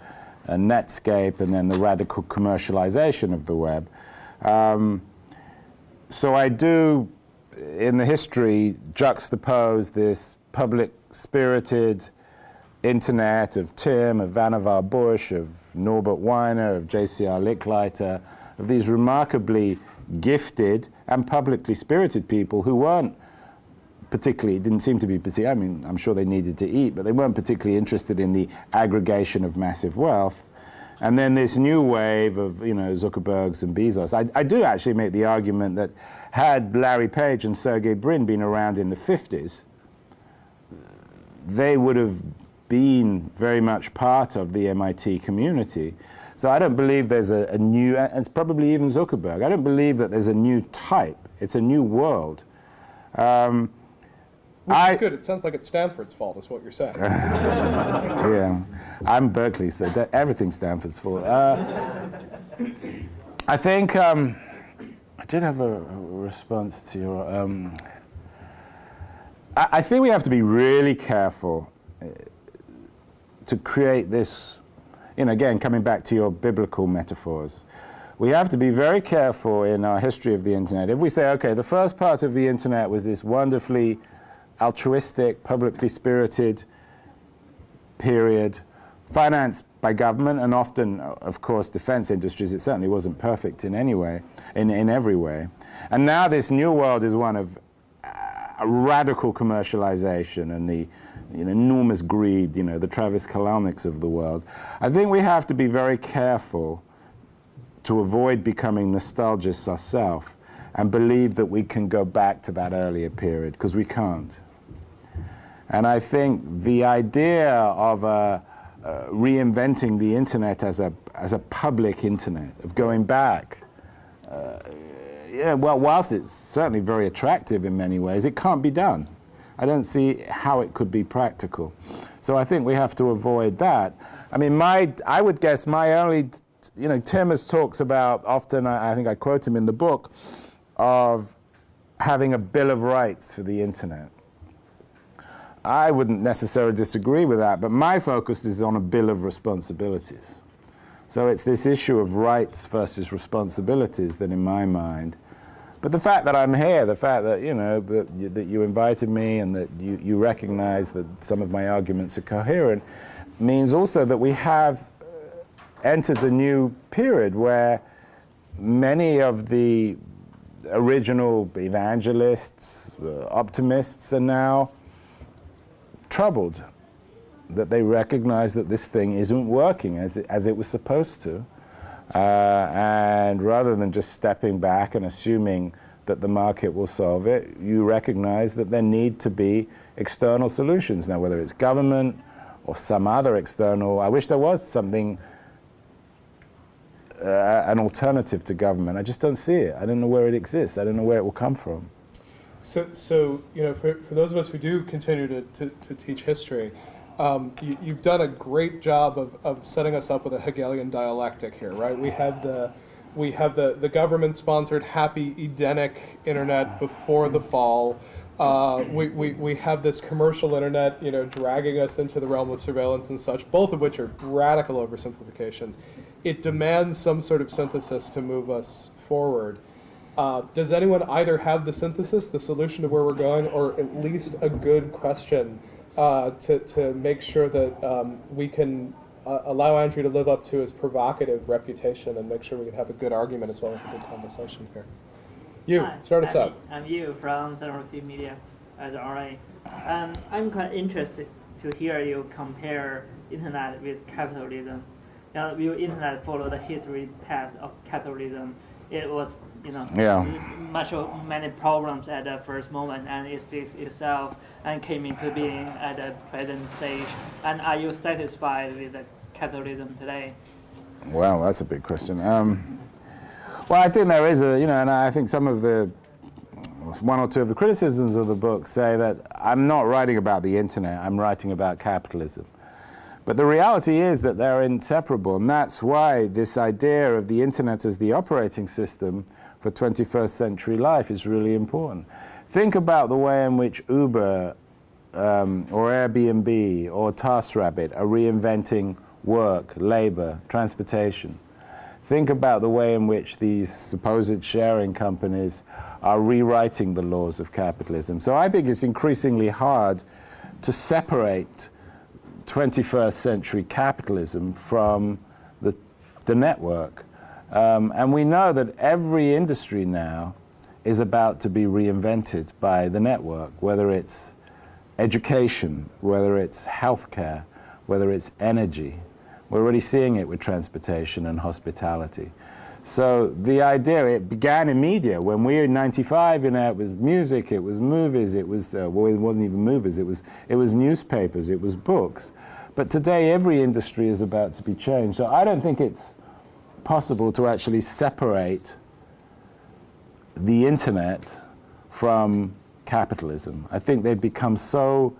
uh, Netscape, and then the radical commercialization of the web. Um, so I do, in the history, juxtapose this public-spirited internet of Tim, of Vannevar Bush, of Norbert Wiener, of J.C.R. Licklider, of these remarkably gifted and publicly spirited people who weren't particularly, it didn't seem to be particularly, I mean, I'm sure they needed to eat, but they weren't particularly interested in the aggregation of massive wealth. And then this new wave of, you know, Zuckerbergs and Bezos. I, I do actually make the argument that had Larry Page and Sergey Brin been around in the 50s, they would have been very much part of the MIT community. So I don't believe there's a, a new, and it's probably even Zuckerberg, I don't believe that there's a new type. It's a new world. Um, Which I- good. It sounds like it's Stanford's fault, is what you're saying. [LAUGHS] yeah, I'm Berkeley, so that, everything's Stanford's fault. Uh, I think um, I did have a, a response to your. Um, I, I think we have to be really careful uh, to create this. You know, again, coming back to your biblical metaphors, we have to be very careful in our history of the internet. If we say, okay, the first part of the internet was this wonderfully altruistic, publicly spirited period, financed by government and often, of course, defense industries. It certainly wasn't perfect in any way, in, in every way. And now this new world is one of uh, radical commercialization and the you know, enormous greed, you know, the Travis Kalanick's of the world. I think we have to be very careful to avoid becoming nostalgists ourselves and believe that we can go back to that earlier period, because we can't. And I think the idea of uh, uh, reinventing the internet as a, as a public internet, of going back, uh, yeah, well, whilst it's certainly very attractive in many ways, it can't be done. I don't see how it could be practical. So I think we have to avoid that. I mean, my, I would guess my only, you know, Tim has talks about, often I, I think I quote him in the book, of having a bill of rights for the internet. I wouldn't necessarily disagree with that, but my focus is on a bill of responsibilities. So it's this issue of rights versus responsibilities that, in my mind, but the fact that I'm here, the fact that you know that you, that you invited me and that you, you recognize that some of my arguments are coherent, means also that we have uh, entered a new period where many of the original evangelists, uh, optimists, are now troubled that they recognize that this thing isn't working as it, as it was supposed to. Uh, and rather than just stepping back and assuming that the market will solve it, you recognize that there need to be external solutions. Now, whether it's government or some other external, I wish there was something, uh, an alternative to government. I just don't see it. I don't know where it exists. I don't know where it will come from. So, so you know, for, for those of us who do continue to, to, to teach history, um, you, you've done a great job of, of setting us up with a Hegelian dialectic here, right? We have the we have the, the government-sponsored happy Edenic internet before the fall. Uh, we, we, we have this commercial internet, you know, dragging us into the realm of surveillance and such, both of which are radical oversimplifications. It demands some sort of synthesis to move us forward. Uh, does anyone either have the synthesis, the solution to where we're going, or at least a good question uh, to, to make sure that um, we can uh, allow Andrew to live up to his provocative reputation and make sure we can have a good argument as well as a good conversation here? You, Hi, start us I'm, out. I'm you from San Jose Media as RA. Um, I'm quite interested to hear you compare internet with capitalism. Now, will internet follow the history path of capitalism? It was, you know, Yeah. much of many problems at the first moment, and it fixed itself and came into being at the present stage. And are you satisfied with the capitalism today? Well, that's a big question. Um, well, I think there is a, you know, and I think some of the, one or two of the criticisms of the book say that I'm not writing about the internet, I'm writing about capitalism. But the reality is that they're inseparable, and that's why this idea of the internet as the operating system for 21st century life is really important. Think about the way in which Uber um, or Airbnb or TaskRabbit are reinventing work, labor, transportation. Think about the way in which these supposed sharing companies are rewriting the laws of capitalism. So I think it's increasingly hard to separate 21st century capitalism from the, the network. Um, and we know that every industry now is about to be reinvented by the network, whether it's education, whether it's healthcare, whether it's energy. We're already seeing it with transportation and hospitality. So the idea, it began in media. When we were in 95, you know, it was music, it was movies, it was, uh, well, it wasn't even movies, it was, it was newspapers, it was books. But today, every industry is about to be changed. So I don't think it's possible to actually separate the internet from capitalism. I think they've become so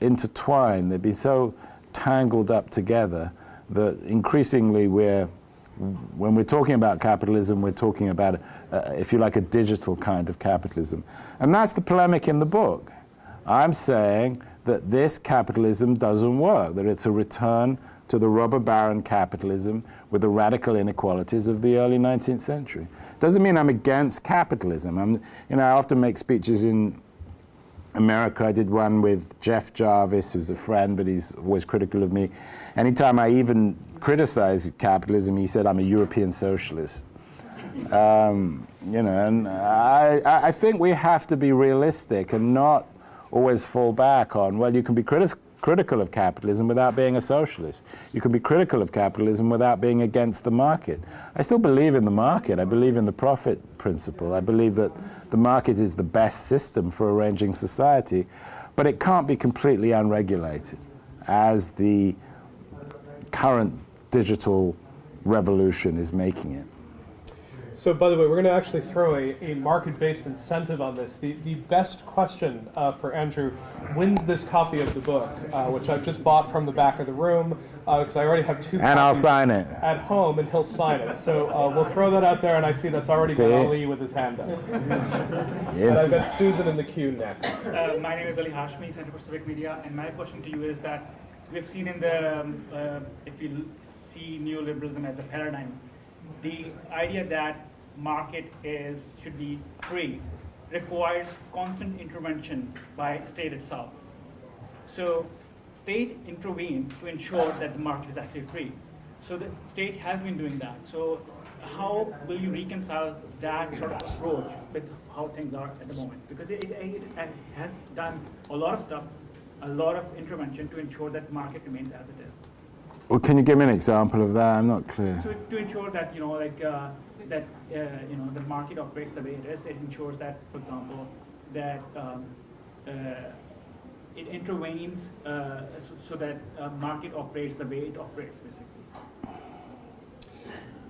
intertwined, they've been so tangled up together that increasingly we're, when we're talking about capitalism, we're talking about, uh, if you like, a digital kind of capitalism. And that's the polemic in the book. I'm saying that this capitalism doesn't work, that it's a return to the robber baron capitalism with the radical inequalities of the early 19th century. Doesn't mean I'm against capitalism. I'm, you know, I often make speeches in America. I did one with Jeff Jarvis, who's a friend, but he's always critical of me. Anytime I even criticize capitalism, he said I'm a European socialist. Um, you know, and I, I think we have to be realistic and not always fall back on, well, you can be critis critical of capitalism without being a socialist. You can be critical of capitalism without being against the market. I still believe in the market. I believe in the profit principle. I believe that the market is the best system for arranging society, but it can't be completely unregulated as the current digital revolution is making it. So, by the way, we're going to actually throw a, a market-based incentive on this. The, the best question uh, for Andrew wins this copy of the book, uh, which I've just bought from the back of the room, because uh, I already have two And I'll sign it. at home, and he'll sign it. So uh, we'll throw that out there, and I see that's already See? got Ali with his hand up. [LAUGHS] And I've It's, got Susan in the queue next. Uh, my name is Ali Hashmi, Center for Civic Media, and my question to you is that we've seen in the, um, uh, if we l- see neoliberalism as a paradigm, the idea that market is, should be free requires constant intervention by state itself. So state intervenes to ensure that the market is actually free. So the state has been doing that. So how will you reconcile that sort of approach with how things are at the moment? Because it, it, it has done a lot of stuff, a lot of intervention to ensure that market remains as it is. Well, can you give me an example of that? I'm not clear. So to ensure that, you know, like, uh, that, uh, you know, the market operates the way it is, it ensures that, for example, that, um, uh, it intervenes, uh, so, so that, uh, market operates the way it operates, basically.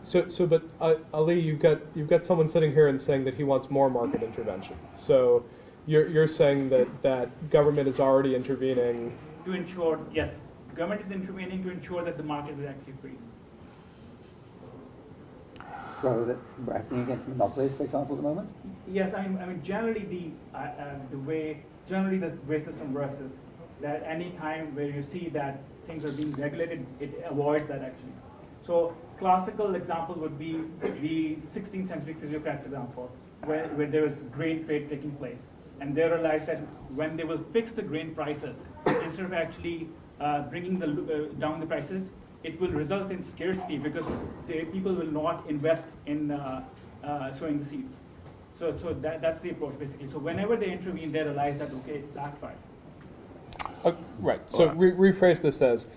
So, so, but uh, Ali, you've got you've got someone sitting here and saying that he wants more market intervention. So, you're you're saying that that government is already intervening. To ensure, yes, government is intervening to ensure that the market is actually free. So we're acting against monopolies, for example, at the moment? Yes, I mean, I mean, generally the, uh, uh, the way, generally the way system works is that any time where you see that things are being regulated, it avoids that actually. So classical example would be the 16th century physiocrats example, where, where there was grain trade taking place. And they realized that when they will fix the grain prices, instead of actually uh, bringing the, uh, down the prices, it will result in scarcity because the people will not invest in uh, uh, sowing the seeds. So, so that, that's the approach basically. So whenever they intervene, they realize that okay, it backfires. Uh, right. So re- rephrase this as,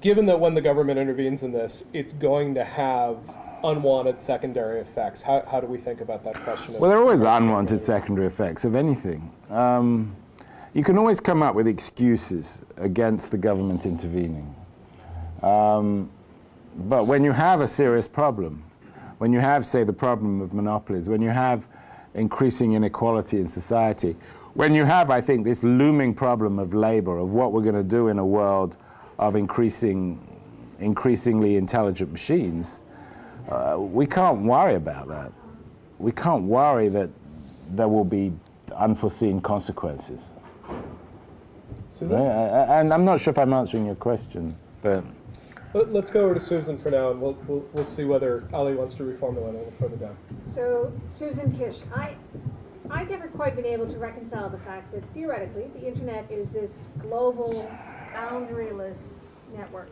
given that when the government intervenes in this, it's going to have unwanted secondary effects. How, how do we think about that question? Well, there are always unwanted secondary effects of anything. Um, you can always come up with excuses against the government intervening. Um, but when you have a serious problem, when you have, say, the problem of monopolies, when you have increasing inequality in society, when you have, I think, this looming problem of labor, of what we're going to do in a world of increasing, increasingly intelligent machines, uh, we can't worry about that. We can't worry that there will be unforeseen consequences. Susan? Right? I- I- And I'm not sure if I'm answering your question, but Let- Let's go over to Susan for now, and we'll, we'll, we'll see whether Ali wants to reformulate a little further down. So, Susan Kish, I, I've never quite been able to reconcile the fact that theoretically, the internet is this global, boundaryless network,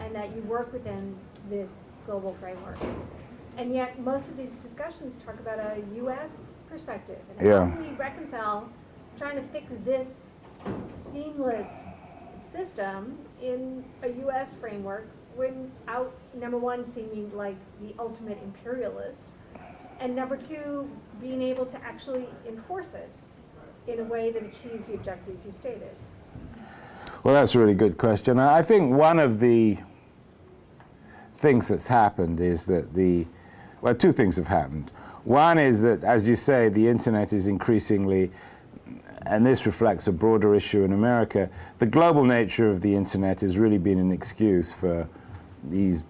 and that you work within this global framework. And yet, most of these discussions talk about a US perspective. And Yeah. how do we reconcile trying to fix this seamless system in a US framework without, number one, seeming like the ultimate imperialist, and number two, being able to actually enforce it in a way that achieves the objectives you stated? Well, that's a really good question. I think one of the things that's happened is that the, well, two things have happened. One is that, as you say, the internet is increasingly, and this reflects a broader issue in America, the global nature of the internet has really been an excuse for these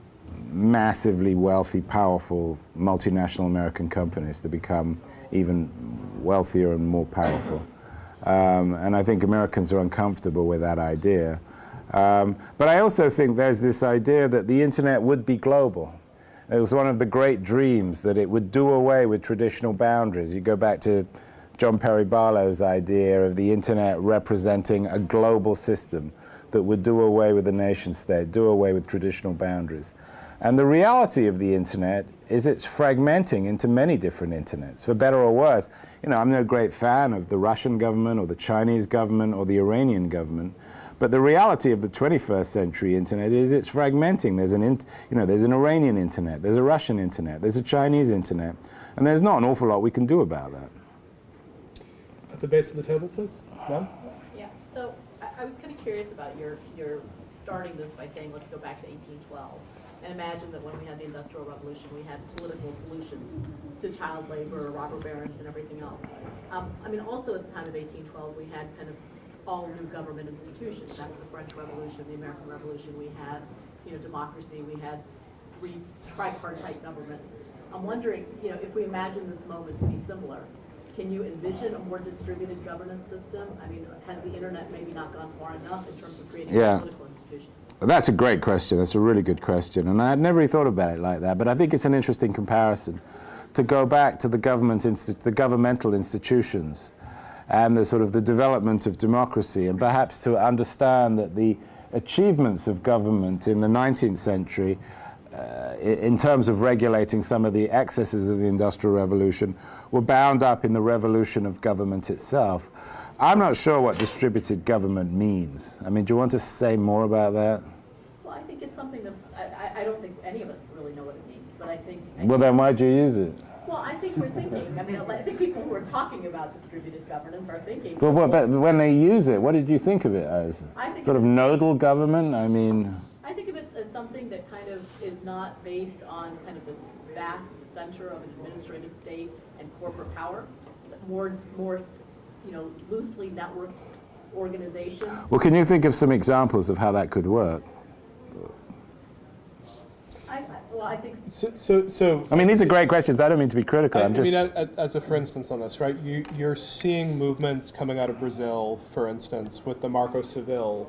massively wealthy, powerful multinational American companies to become even wealthier and more powerful. Um, and I think Americans are uncomfortable with that idea. Um, but I also think there's this idea that the internet would be global. It was one of the great dreams that it would do away with traditional boundaries. You go back to John Perry Barlow's idea of the internet representing a global system that would do away with the nation state, do away with traditional boundaries. And the reality of the internet is it's fragmenting into many different internets, for better or worse. You know, I'm no great fan of the Russian government or the Chinese government or the Iranian government, but the reality of the 21st century internet is it's fragmenting. There's an, you know, there's an Iranian internet, there's a Russian internet, there's a Chinese internet, and there's not an awful lot we can do about that. The base of the table, please. Yeah, so I, I was kind of curious about your, your starting this by saying, let's go back to eighteen twelve. And imagine that when we had the Industrial Revolution, we had political solutions to child labor, robber barons, and everything else. Um, I mean, also at the time of eighteen twelve, we had kind of all new government institutions. That's the French Revolution, the American Revolution. We had, you know, democracy, we had tripartite government. I'm wondering, you know, if we imagine this moment to be similar, can you envision a more distributed governance system? I mean, has the internet maybe not gone far enough in terms of creating Yeah. political institutions? That's a great question. That's a really good question. And I had never really thought about it like that. But I think it's an interesting comparison to go back to the, government the governmental institutions and the sort of the development of democracy and perhaps to understand that the achievements of government in the 19th century uh, in terms of regulating some of the excesses of the Industrial Revolution were bound up in the revolution of government itself. I'm not sure what distributed government means. I mean, do you want to say more about that? Well, I think it's something that's, I, I, don't think any of us really know what it means, but I think. I Well, then why'd you use it? Well, I think we're thinking, I mean, I think people who are talking about distributed governance are thinking. Well, what, but when they use it, what did you think of it as? I think Sort of nodal government? I mean, I think of it as something that kind of is not based on kind of this vast center of an administrative state corporate power, more, more, you know, loosely networked organizations. well, can you think of some examples of how that could work? I, I- well, I think So, so, so I mean, these are great questions. I don't mean to be critical. I, I'm I mean, a- a- as a for instance on this, right? You, you're seeing movements coming out of Brazil, for instance, with the Marco Civil,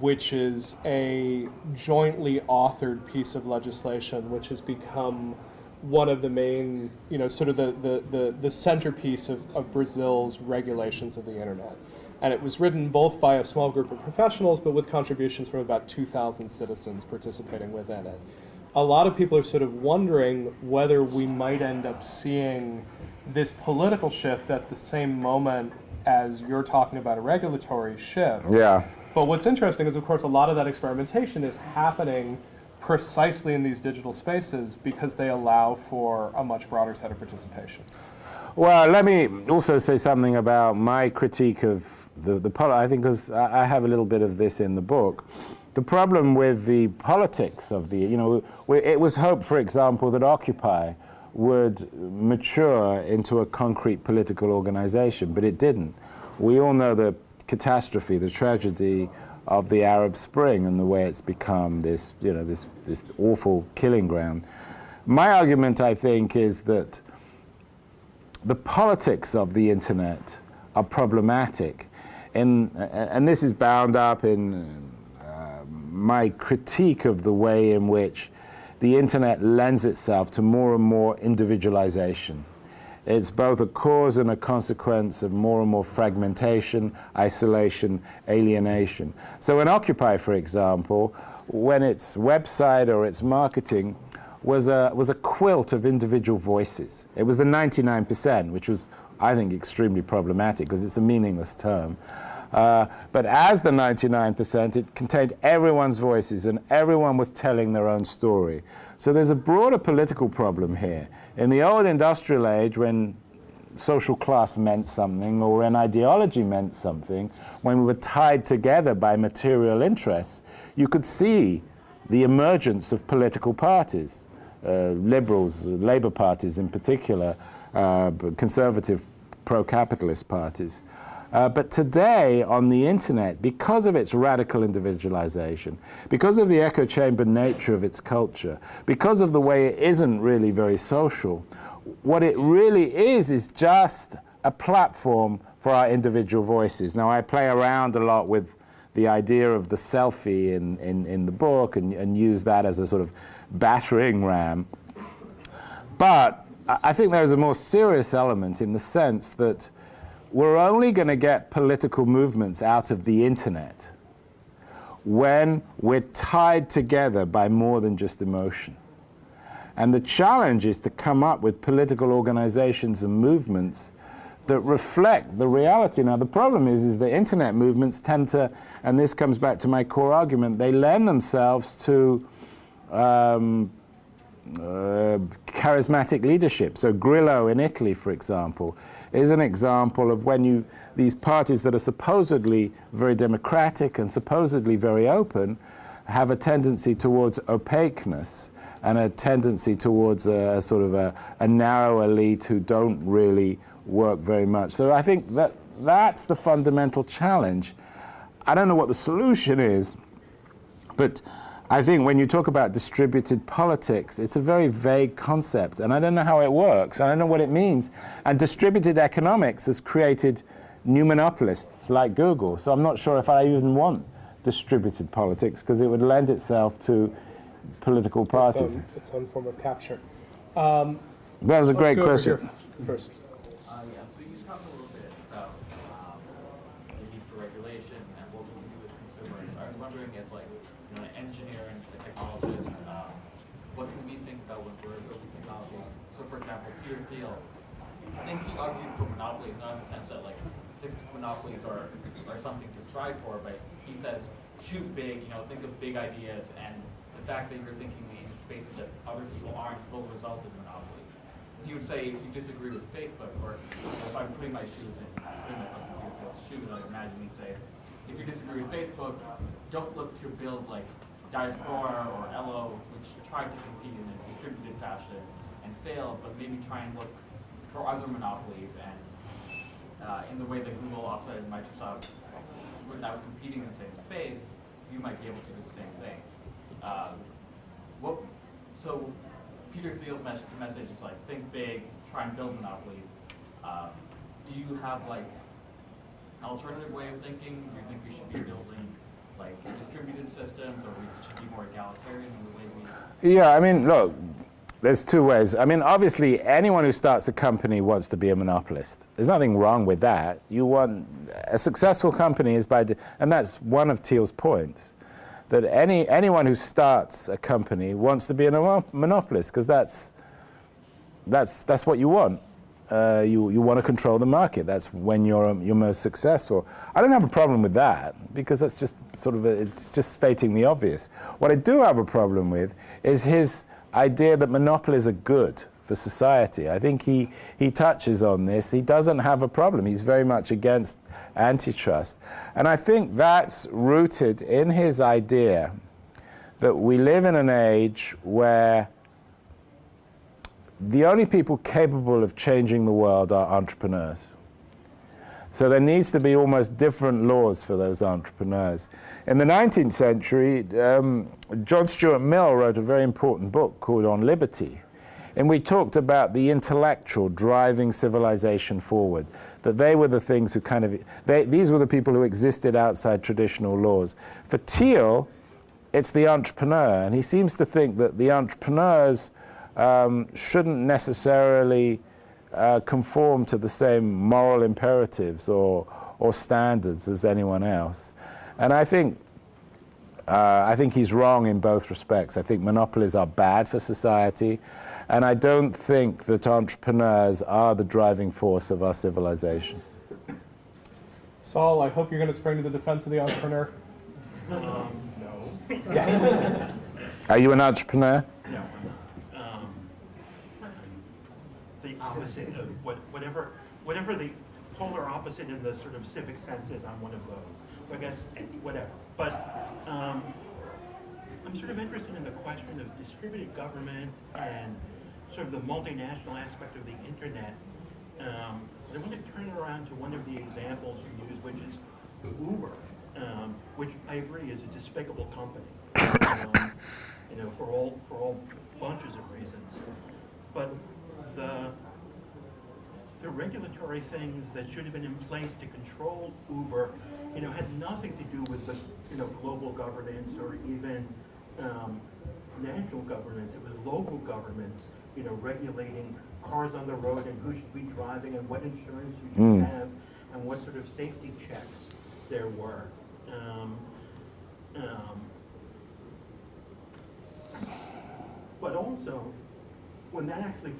which is a jointly authored piece of legislation, which has become one of the main, you know, sort of the, the, the, the centerpiece of, of Brazil's regulations of the internet. And it was written both by a small group of professionals, but with contributions from about 2,000 citizens participating within it a lot of people are sort of wondering whether we might end up seeing this political shift at the same moment as you're talking about a regulatory shift. yeah. But what's interesting is, of course, a lot of that experimentation is happening precisely in these digital spaces because they allow for a much broader set of participation. Well, let me also say something about my critique of the, the I think because I have a little bit of this in the book. The problem with the politics of the, you know, it was hoped, for example, that Occupy would mature into a concrete political organization, but it didn't. We all know the catastrophe, the tragedy of the Arab Spring and the way it's become this, you know, this, this awful killing ground. My argument, I think, is that the politics of the internet are problematic. And, and this is bound up in uh, my critique of the way in which the internet lends itself to more and more individualization. It's both a cause and a consequence of more and more fragmentation, isolation, alienation. So in Occupy, for example, when its website or its marketing was a, was a quilt of individual voices. It was the 99%, which was, I think, extremely problematic because it's a meaningless term. Uh, but as the 99%, it contained everyone's voices and everyone was telling their own story. So there's a broader political problem here. In the old industrial age, when social class meant something or an ideology meant something, when we were tied together by material interests, you could see the emergence of political parties, uh, liberals, labor parties in particular, uh, conservative pro-capitalist parties. Uh, but today on the internet, because of its radical individualization, because of the echo chamber nature of its culture, because of the way it isn't really very social, what it really is is just a platform for our individual voices. Now, I play around a lot with the idea of the selfie in, in, in the book and, and use that as a sort of battering ram. But I think there is a more serious element in the sense that we're only going to get political movements out of the internet when we're tied together by more than just emotion. And the challenge is to come up with political organizations and movements that reflect the reality. Now, the problem is, is the internet movements tend to, and this comes back to my core argument, they lend themselves to um, uh, charismatic leadership. So Grillo in Italy, for example, is an example of when you, these parties that are supposedly very democratic and supposedly very open have a tendency towards opaqueness and a tendency towards a, sort of a, a, narrow elite who don't really work very much. So I think that that's the fundamental challenge. I don't know what the solution is, but I think when you talk about distributed politics, it's a very vague concept, and I don't know how it works, I don't know what it means. And distributed economics has created new monopolists like Google, so I'm not sure if I even want distributed politics, because it would lend itself to political parties. Its own, its own form of capture. Um, that was a great question. First. Uh, yeah, so you talked a little bit about um, the need for regulation and what we do as consumers. I was wondering, as like you know, an engineer and a technologist, um, what can we think about when we're building technologies? So, for example, Peter Thiel, I think he argues for monopolies, not in the sense that like monopolies are are something to strive for, but he says shoot big, you know, think of big ideas, and the fact that you're thinking in spaces that other people aren't will result in monopolies. He would say if you disagree with Facebook, or if I'm putting my shoes in, putting myself in shoes, I imagine he'd say, if you disagree with Facebook, don't look to build like Diaspora or Ello, which tried to compete in a distributed fashion and failed, but maybe try and look for other monopolies and uh, in the way that Google, Offset, and Microsoft, without competing in the same space, you might be able to do the same thing. Um, what, so Peter Thiel's message, is like, think big, try and build monopolies. Um, do you have like an alternative way of thinking? Do you think we should be building like distributed systems or we should be more egalitarian in the way we... Yeah, I mean, look, there's two ways. I mean, obviously, anyone who starts a company wants to be a monopolist. There's nothing wrong with that. You want a successful company is by, and that's one of Thiel's points, that any anyone who starts a company wants to be a monopolist because that's that's that's what you want. Uh, you you want to control the market. That's when you're you're most successful. I don't have a problem with that because that's just sort of a, it's just stating the obvious. What I do have a problem with is his idea that monopolies are good for society. I think he, he touches on this. He doesn't have a problem. He's very much against antitrust. And I think that's rooted in his idea that we live in an age where the only people capable of changing the world are entrepreneurs. So there needs to be almost different laws for those entrepreneurs. In the 19th century, um, John Stuart Mill wrote a very important book called On Liberty, and we talked about the intellectual driving civilization forward, that they were the things who kind of, they, these were the people who existed outside traditional laws. For Thiel, it's the entrepreneur, and he seems to think that the entrepreneurs um, shouldn't necessarily uh, conform to the same moral imperatives or, or standards as anyone else. And I think, uh, I think he's wrong in both respects. I think monopolies are bad for society, and I don't think that entrepreneurs are the driving force of our civilization. Saul, I hope you're going to spring to the defense of the entrepreneur. Um, no, Yes. [LAUGHS] Are you an entrepreneur? no. Um, The opposite of what, whatever, whatever the polar opposite in the sort of civic sense is, I'm one of those. I guess, whatever. But, um, I'm sort of interested in the question of distributed government and sort of the multinational aspect of the internet. Um, I want to turn it around to one of the examples you used, which is Uber, um, which I agree is a despicable company. Um, you know, for all for all bunches of reasons. But the the regulatory things that should have been in place to control Uber, you know, had nothing to do with the, you know, global governance or even um, national governance. It was local governments, you know, regulating cars on the road and who should be driving and what insurance you should Mm. have and what sort of safety checks there were. Um, um, but also, when that actually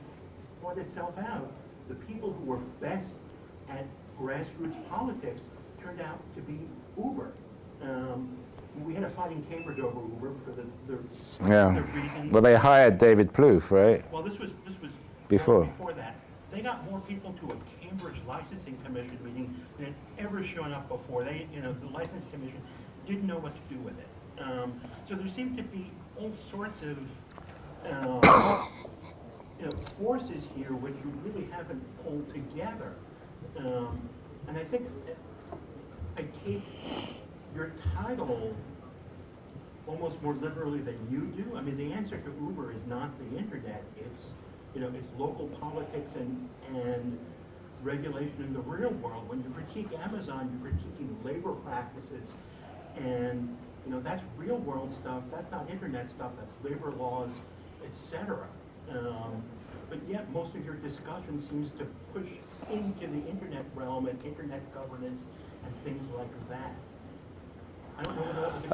brought itself out, the people who were best at grassroots politics turned out to be Uber. Um, we had a fight in Cambridge over Uber for the, the, Yeah. the. Well, they hired David Plouffe, right? Well, this was, this was. Before. Before that. They got more people to a Cambridge Licensing Commission meeting than had ever shown up before. They, you know, the Licensing Commission didn't know what to do with it. Um, so there seemed to be all sorts of, um, know, forces here which you really haven't pulled together. Um, and I think I take your title almost more liberally than you do. I mean, the answer to Uber is not the internet. It's, you know, it's local politics and, and regulation in the real world. When you critique Amazon, you're critiquing labor practices. And, you know, that's real world stuff. That's not internet stuff. That's labor laws, et cetera. Um, but yet, most of your discussion seems to push into the internet realm and internet governance and things like that.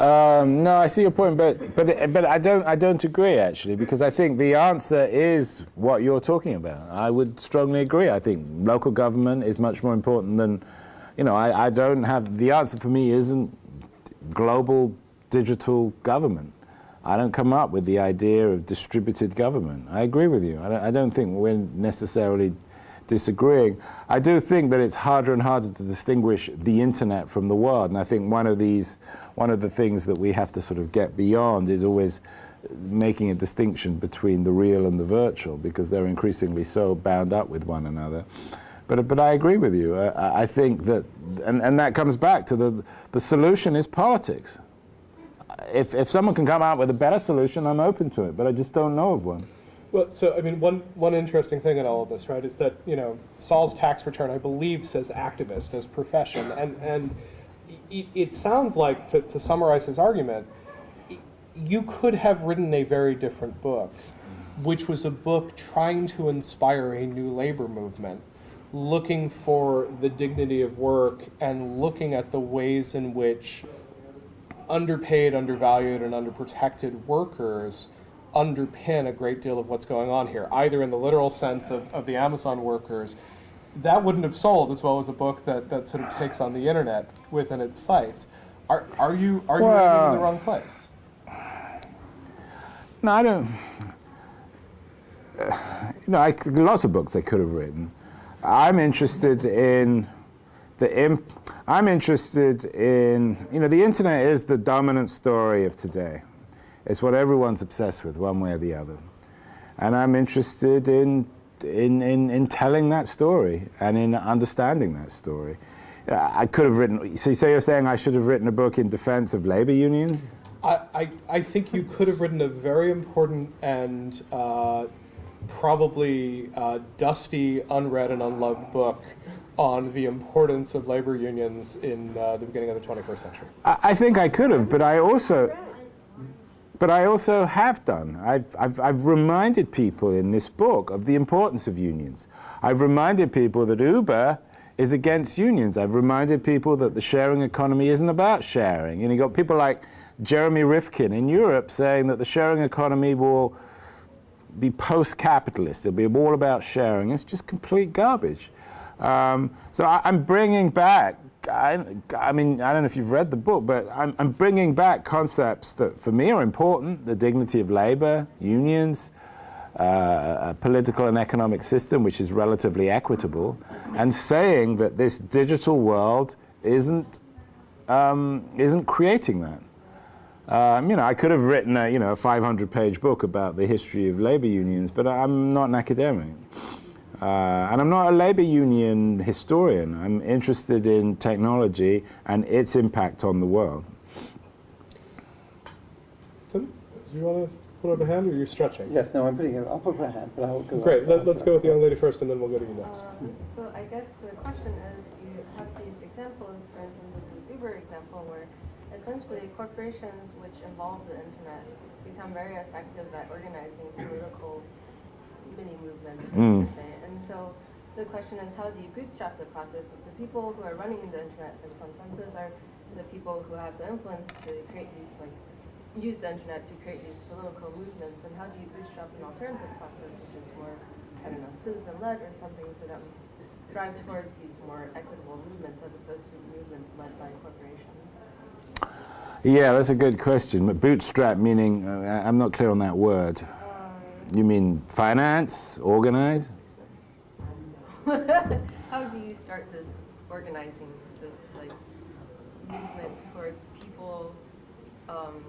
Um, no, I see your point, but but but I don't I don't agree actually because I think the answer is what you're talking about. I would strongly agree. I think local government is much more important than, you know, I, I don't have the answer for me isn't global digital government. I don't come up with the idea of distributed government. I agree with you. I don't, I don't think we're necessarily disagreeing. I do think that it's harder and harder to distinguish the internet from the world, and I think one of these, one of the things that we have to sort of get beyond is always making a distinction between the real and the virtual, because they're increasingly so bound up with one another. But, but I agree with you. I, I think that, and, and that comes back to the, the solution is politics. If, if someone can come out with a better solution, I'm open to it, but I just don't know of one. Well, so I mean, one one interesting thing in all of this, right, is that you know Saul's tax return, I believe, says activist as profession, and and it, it sounds like to, to summarize his argument, you could have written a very different book, which was a book trying to inspire a new labor movement, looking for the dignity of work and looking at the ways in which underpaid, undervalued, and underprotected workers underpin a great deal of what's going on here, either in the literal sense of, of the Amazon workers. That wouldn't have sold as well as a book that, that sort of takes on the internet within its sights. Are, are you are you in the wrong place? No, I don't. you know, I, lots of books I could have written. I'm interested in the. Imp, I'm interested in. You know, the internet is the dominant story of today. It's what everyone's obsessed with, one way or the other. And I'm interested in in, in, in telling that story and in understanding that story. I could have written. So, so you're saying I should have written a book in defense of labor unions? I, I, I think you could have written a very important and uh, probably uh, dusty, unread, and unloved book on the importance of labor unions in uh, the beginning of the 21st century. I, think I could have, but I also, but I also have done. I've, I've, I've reminded people in this book of the importance of unions. I've reminded people that Uber is against unions. I've reminded people that the sharing economy isn't about sharing. You know, you got people like Jeremy Rifkin in Europe saying that the sharing economy will be post-capitalist. It'll be all about sharing. It's just complete garbage. Um, so I, I'm bringing back I, I mean, I don't know if you've read the book, but I'm, I'm bringing back concepts that for me are important the dignity of labor, unions, uh, a political and economic system which is relatively equitable, and saying that this digital world isn't, um, isn't creating that. Um, you know, I could have written a, you know, a 500-page book about the history of labor unions, but I'm not an academic. Uh, and I'm not a labor union historian. I'm interested in technology and its impact on the world. Tim, do you want to put up a hand or are you're stretching? Yes, no, I'm putting it, I'll put my hand, but I'll go. Great, let, let's go with the young lady first and then we'll go to you next. Um, So I guess the question is, you have these examples, for instance, with this Uber example, where essentially corporations which involve the internet become very effective at organizing political mini movements, Mm. And so the question is, how do you bootstrap the process? The people who are running the internet, in some senses, are the people who have the influence to create these, like, use the internet to create these political movements. And how do you bootstrap an alternative process, which is more, I don't know, citizen-led or something, so that we drive towards these more equitable movements as opposed to movements led by corporations? Yeah, that's a good question. But bootstrap meaning, uh, I'm not clear on that word. You mean finance, organize? [LAUGHS] How do you start this organizing, this like movement towards people um,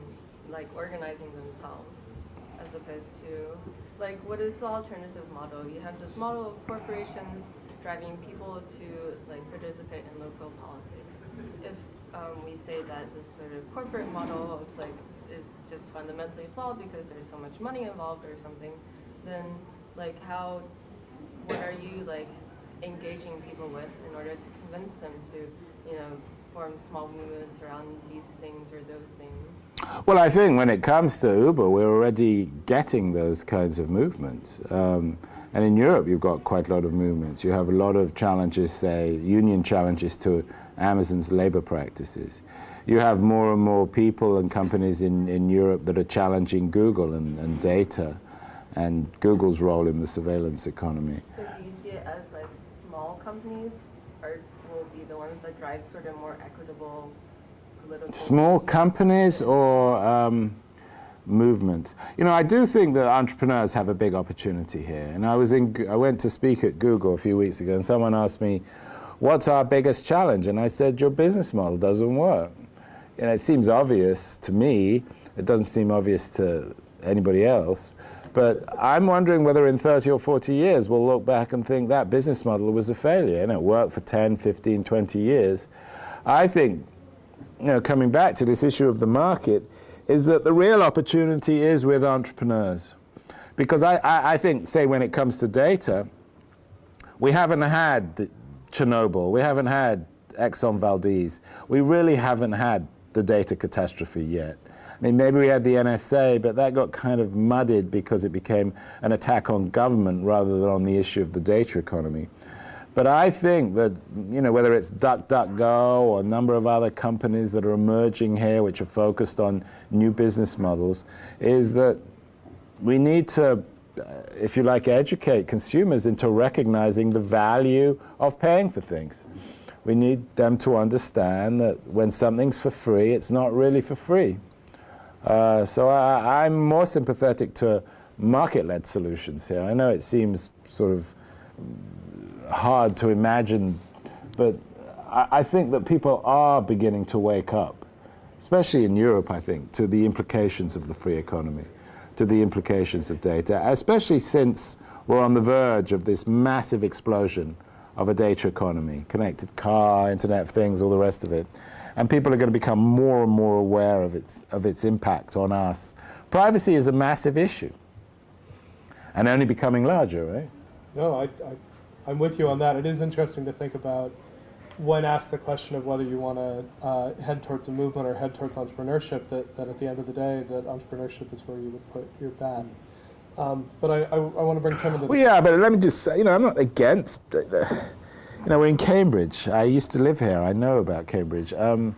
like organizing themselves as opposed to like what is the alternative model? You have this model of corporations driving people to like participate in local politics. If um, we say that this sort of corporate model of like is just fundamentally flawed because there's so much money involved or something, then like how what are you like engaging people with in order to convince them to, you know, form small movements around these things or those things? Well, I think when it comes to Uber, we're already getting those kinds of movements. Um, and in Europe, you've got quite a lot of movements. You have a lot of challenges, say, union challenges to Amazon's labor practices. You have more and more people and companies in, in Europe that are challenging Google and, and data and Google's role in the surveillance economy. So do you see it as like small companies are will be the ones that drive sort of more equitable political Small companies or um, movements? You know, I do think that entrepreneurs have a big opportunity here. And I was in, I went to speak at Google a few weeks ago, and someone asked me, "What's our biggest challenge?" And I said, "Your business model doesn't work." Know, it seems obvious to me. It doesn't seem obvious to anybody else. But I'm wondering whether in 30 or 40 years we'll look back and think that business model was a failure and it worked for 10, 15, 20 years. I think you know, coming back to this issue of the market, is that the real opportunity is with entrepreneurs. Because I, I, I think, say, when it comes to data, we haven't had Chernobyl, we haven't had Exxon Valdez, we really haven't had the data catastrophe yet. I mean, maybe we had the NSA, but that got kind of muddied because it became an attack on government rather than on the issue of the data economy. But I think that, you know, whether it's DuckDuckGo or a number of other companies that are emerging here which are focused on new business models, is that we need to, uh, if you like, educate consumers into recognizing the value of paying for things. We need them to understand that when something's for free, it's not really for free. Uh, so I, I'm more sympathetic to market-led solutions here. I know it seems sort of hard to imagine, but I, I think that people are beginning to wake up, especially in Europe, I think, to the implications of the free economy, to the implications of data, especially since we're on the verge of this massive explosion of a data economy, connected car, Internet of Things, all the rest of it. And people are going to become more and more aware of its, of its impact on us. Privacy is a massive issue and only becoming larger, right? No, I, I, I'm with you on that. It is interesting to think about when asked the question of whether you want to uh, head towards a movement or head towards entrepreneurship, that, that at the end of the day, that entrepreneurship is where you would put your bet. Um, but I, I, I want to bring Tim into Well, yeah, but let me just say, you know, I'm not against. You know, we're in Cambridge. I used to live here. I know about Cambridge. Um,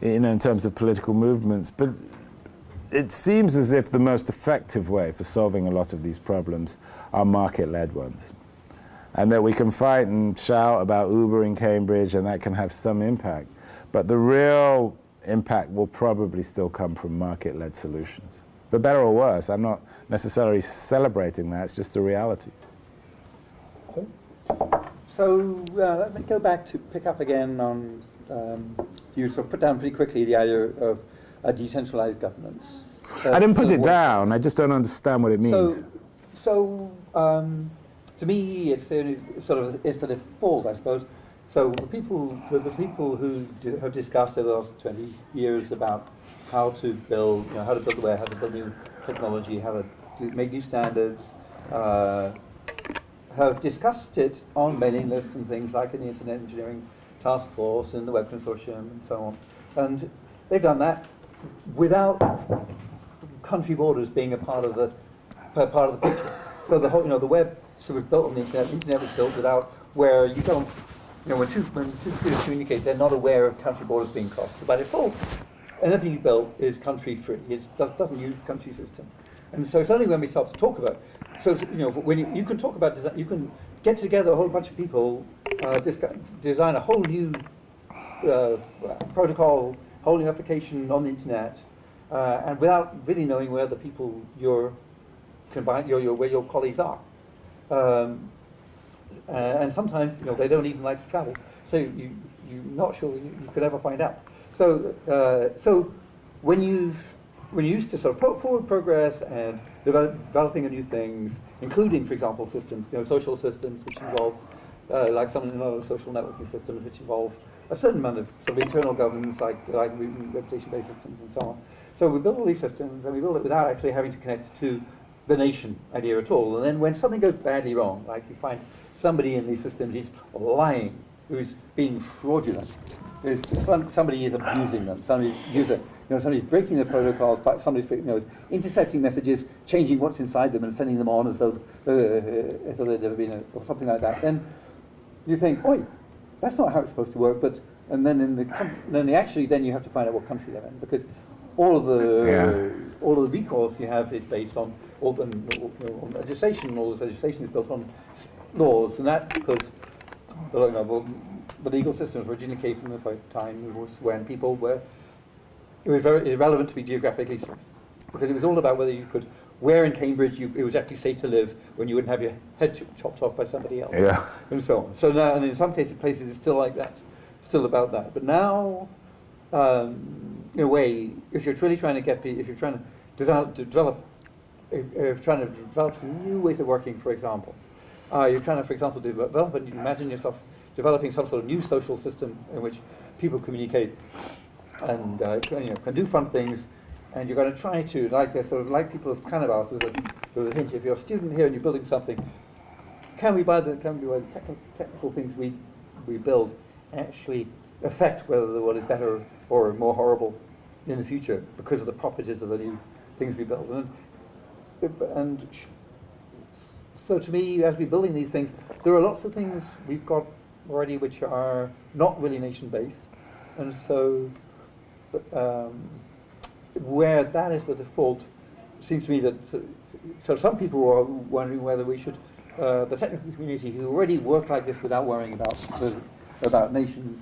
you know, in terms of political movements, but it seems as if the most effective way for solving a lot of these problems are market-led ones. and that we can fight and shout about Uber in Cambridge, and that can have some impact. But the real impact will probably still come from market-led solutions. For better or worse, I'm not necessarily celebrating that, it's just a reality. So uh, let me go back to pick up again on, um, you sort of put down pretty quickly the idea of a decentralized governance. I didn't put it down, I just don't understand what it means. So, so um, to me, it's the only, sort of it's the default, I suppose. So the people, the, the people who do, have discussed over the last 20 years about how to build, you know, how to build the web, how to build new technology, how to make new standards, uh, have discussed it on mailing lists and things like in the Internet Engineering Task Force and the Web Consortium and so on. And they've done that without country borders being a part of the part of the picture. So the whole, you know, the web sort of built on the internet. The internet was built without where you don't, you know, when two when two communicate, they're not aware of country borders being crossed. So by default, anything you built is country free. It does, doesn't use the country system. And so it's only when we start to talk about, so you know, when you, you can talk about design, you can get together a whole bunch of people, uh, design a whole new uh, protocol, whole new application on the internet, uh, and without really knowing where the people your combine your, your where your colleagues are. Um, and sometimes you know they don't even like to travel, so you you're not sure you, you could ever find out. So uh, so when you've when you used to sort of forward progress and develop, developing new things, including, for example, systems, you know, social systems which involve, uh, like some you know, social networking systems which involve a certain amount of sort of internal governance, like like reputation-based systems and so on. So we build all these systems, and we build it without actually having to connect to the nation idea at all. And then when something goes badly wrong, like you find somebody in these systems is lying, who's being fraudulent, who's, some, somebody is abusing them, somebody's user, you know, somebody's breaking the protocols, somebody's you know, is intercepting messages, changing what's inside them and sending them on as though, uh, as though they'd never been, a, or something like that. Then you think, oi, that's not how it's supposed to work. But and then in the then actually then you have to find out what country they're in because all of the Yeah. all of the recourse you have is based on all the you know, on legislation. All this legislation is built on laws, and that because the, you know, the, the legal systems originally came from the time was when people were it was very irrelevant to be geographically safe because it was all about whether you could where in Cambridge you, it was actually safe to live when you wouldn't have your head chopped off by somebody else Yeah. and so on. So now, and in some cases, places it's still like that, still about that. But now, um, in a way, if you're truly trying to get, if you're trying to develop, to develop, if, if you're trying to develop some new ways of working, for example, uh, you're trying to, for example, develop, and you imagine yourself developing some sort of new social system in which people communicate and uh, can, you know, can do fun things, and you're going to try to, like the sort of like people of asked, there's a, there's a hint. If you're a student here and you're building something, can we, buy the can we, by the technical, technical things we we build, actually affect whether the world is better or more horrible in the future because of the properties of the new things we build? And, and so to me, as we're building these things, there are lots of things we've got already which are not really nation-based, and so um, where that is the default, seems to me that so, so some people are wondering whether we should, uh, the technical community who already work like this without worrying about the, about nations,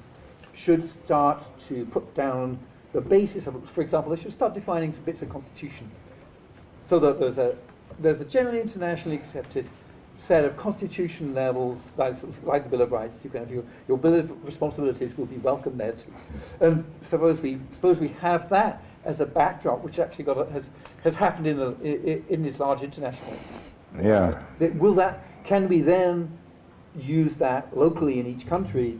should start to put down the basis of, for example, they should start defining some bits of constitution, so that there's a there's a generally internationally accepted set of constitution levels, like, like the Bill of Rights. You can have your, your Bill of Responsibilities will be welcome there too. And suppose we suppose we have that as a backdrop, which actually got a, has has happened in, a, in in this large international. Yeah. Will that can we then use that locally in each country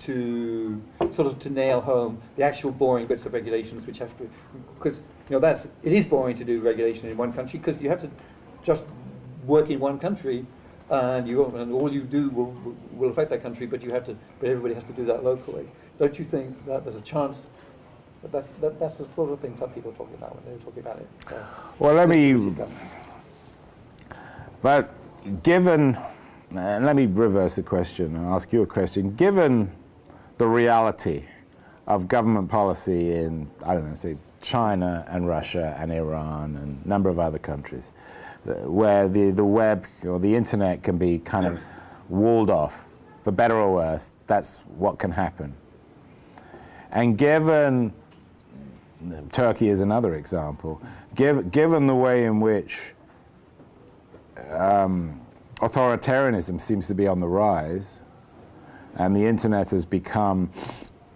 to sort of to nail home the actual boring bits of regulations which have to because you know that's it is boring to do regulation in one country because you have to just work in one country and you and all you do will, will affect that country but you have to but everybody has to do that locally don't you think that there's a chance that that's, that, that's the sort of thing some people are talking about when they're talking about it uh, Well, let me this is done. But given, uh, let me reverse the question and ask you a question. Given the reality of government policy in, I don't know, say China and Russia and Iran and a number of other countries, where the, the web or the internet can be kind of walled off, for better or worse. That's what can happen. And given Turkey is another example. Give, given the way in which um, authoritarianism seems to be on the rise, and the internet has become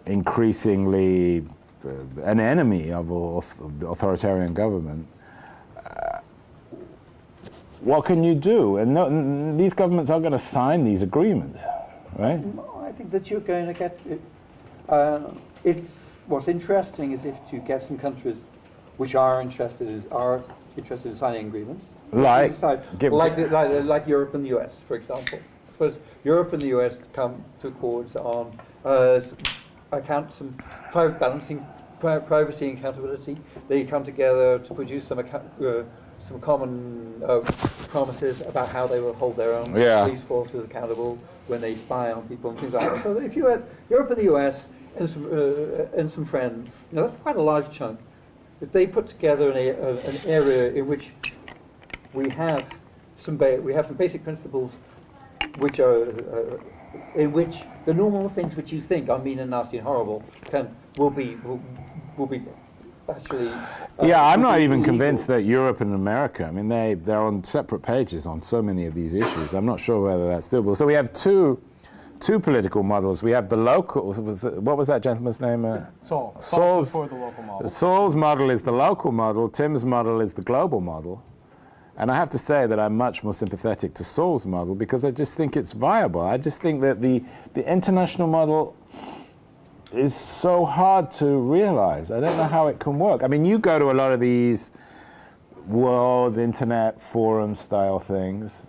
increasingly uh, an enemy of, authoritarian government, what can you do? And no, these governments aren't going to sign these agreements, right? No, I think that you're going to get. Uh, it's what's interesting is if you get some countries which are interested in, are interested in signing agreements. Like, Decide- like, the- like, like Europe and the US, for example. I suppose Europe and the US come to accords on uh, account some private balancing, pri- privacy and accountability. They come together to produce some account, uh, some common uh, promises about how they will hold their own Yeah. police forces accountable when they spy on people and things like that. So if you had Europe and the US and some uh, and some friends, you know, that's quite a large chunk. If they put together an, a, an area in which we have some ba- we have some basic principles which are uh, in which the normal things which you think are mean and nasty and horrible can will be will, will be actually uh, Yeah, I'm not even illegal. convinced that Europe and America, I mean, they, they're on separate pages on so many of these issues. I'm not sure whether that's doable. So we have two, two political models. We have the local, was what was that gentleman's name? Uh, Saul. Saul Saul's, the local model. Saul's model is the local model, Tim's model is the global model. And I have to say that I'm much more sympathetic to Saul's model because I just think it's viable. I just think that the, the international model is so hard to realize. I don't know how it can work. I mean, you go to a lot of these world internet forum style things.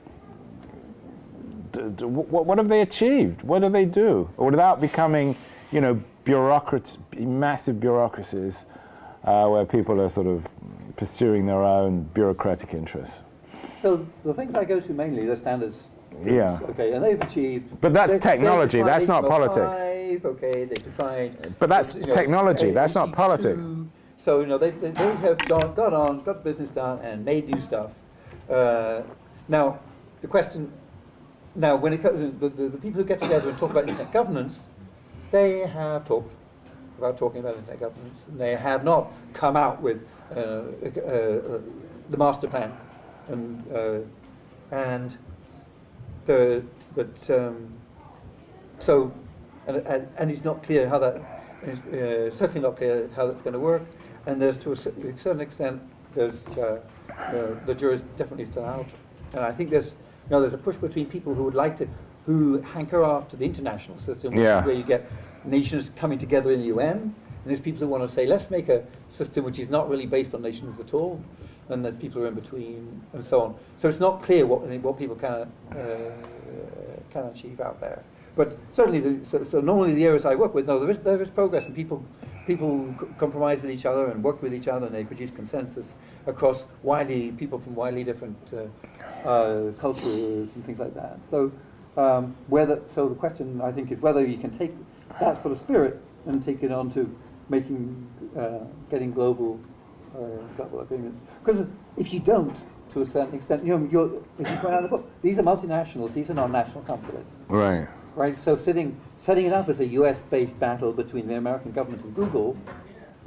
D- d- wh- what have they achieved? What do they do? Without becoming, you know, bureaucrats, massive bureaucracies uh, where people are sort of pursuing their own bureaucratic interests. So the things I go to mainly the standards. Yeah. Okay, and they've achieved. But that's technology, that's not HTML5, politics. Okay, they define. But that's you know, technology, that's not politics. So you know they, they, they have gone, got on, got business done, and made new stuff. Uh, now, the question. Now, when it comes the, the, the people who get together and talk about internet governance, they have talked about talking about internet governance, and they have not come out with uh, uh, uh, the master plan, and uh, and the but um, so and, and and it's not clear how that is uh, certainly not clear how that's going to work, and there's to a certain extent there's uh, uh, the jury's definitely still out, and I think there's you know there's a push between people who would like to who hanker after the international system, which is Yeah. where you get nations coming together in the UN, and there's people who want to say let's make a system which is not really based on nations at all, and there's people who are in between, and so on. So it's not clear what what people can uh, can achieve out there. But certainly, the, so, so normally the areas I work with, no, there is there is progress, and people people compromise with each other and work with each other, and they produce consensus across widely people from widely different uh, uh, cultures and things like that. So um, whether so the question I think is whether you can take that sort of spirit and take it on to making uh, getting global uh, global agreements. Because if you don't, to a certain extent, you know, you're, as you point out the book, these are multinationals, these are not national companies, Right. right? So sitting, setting it up as a US-based battle between the American government and Google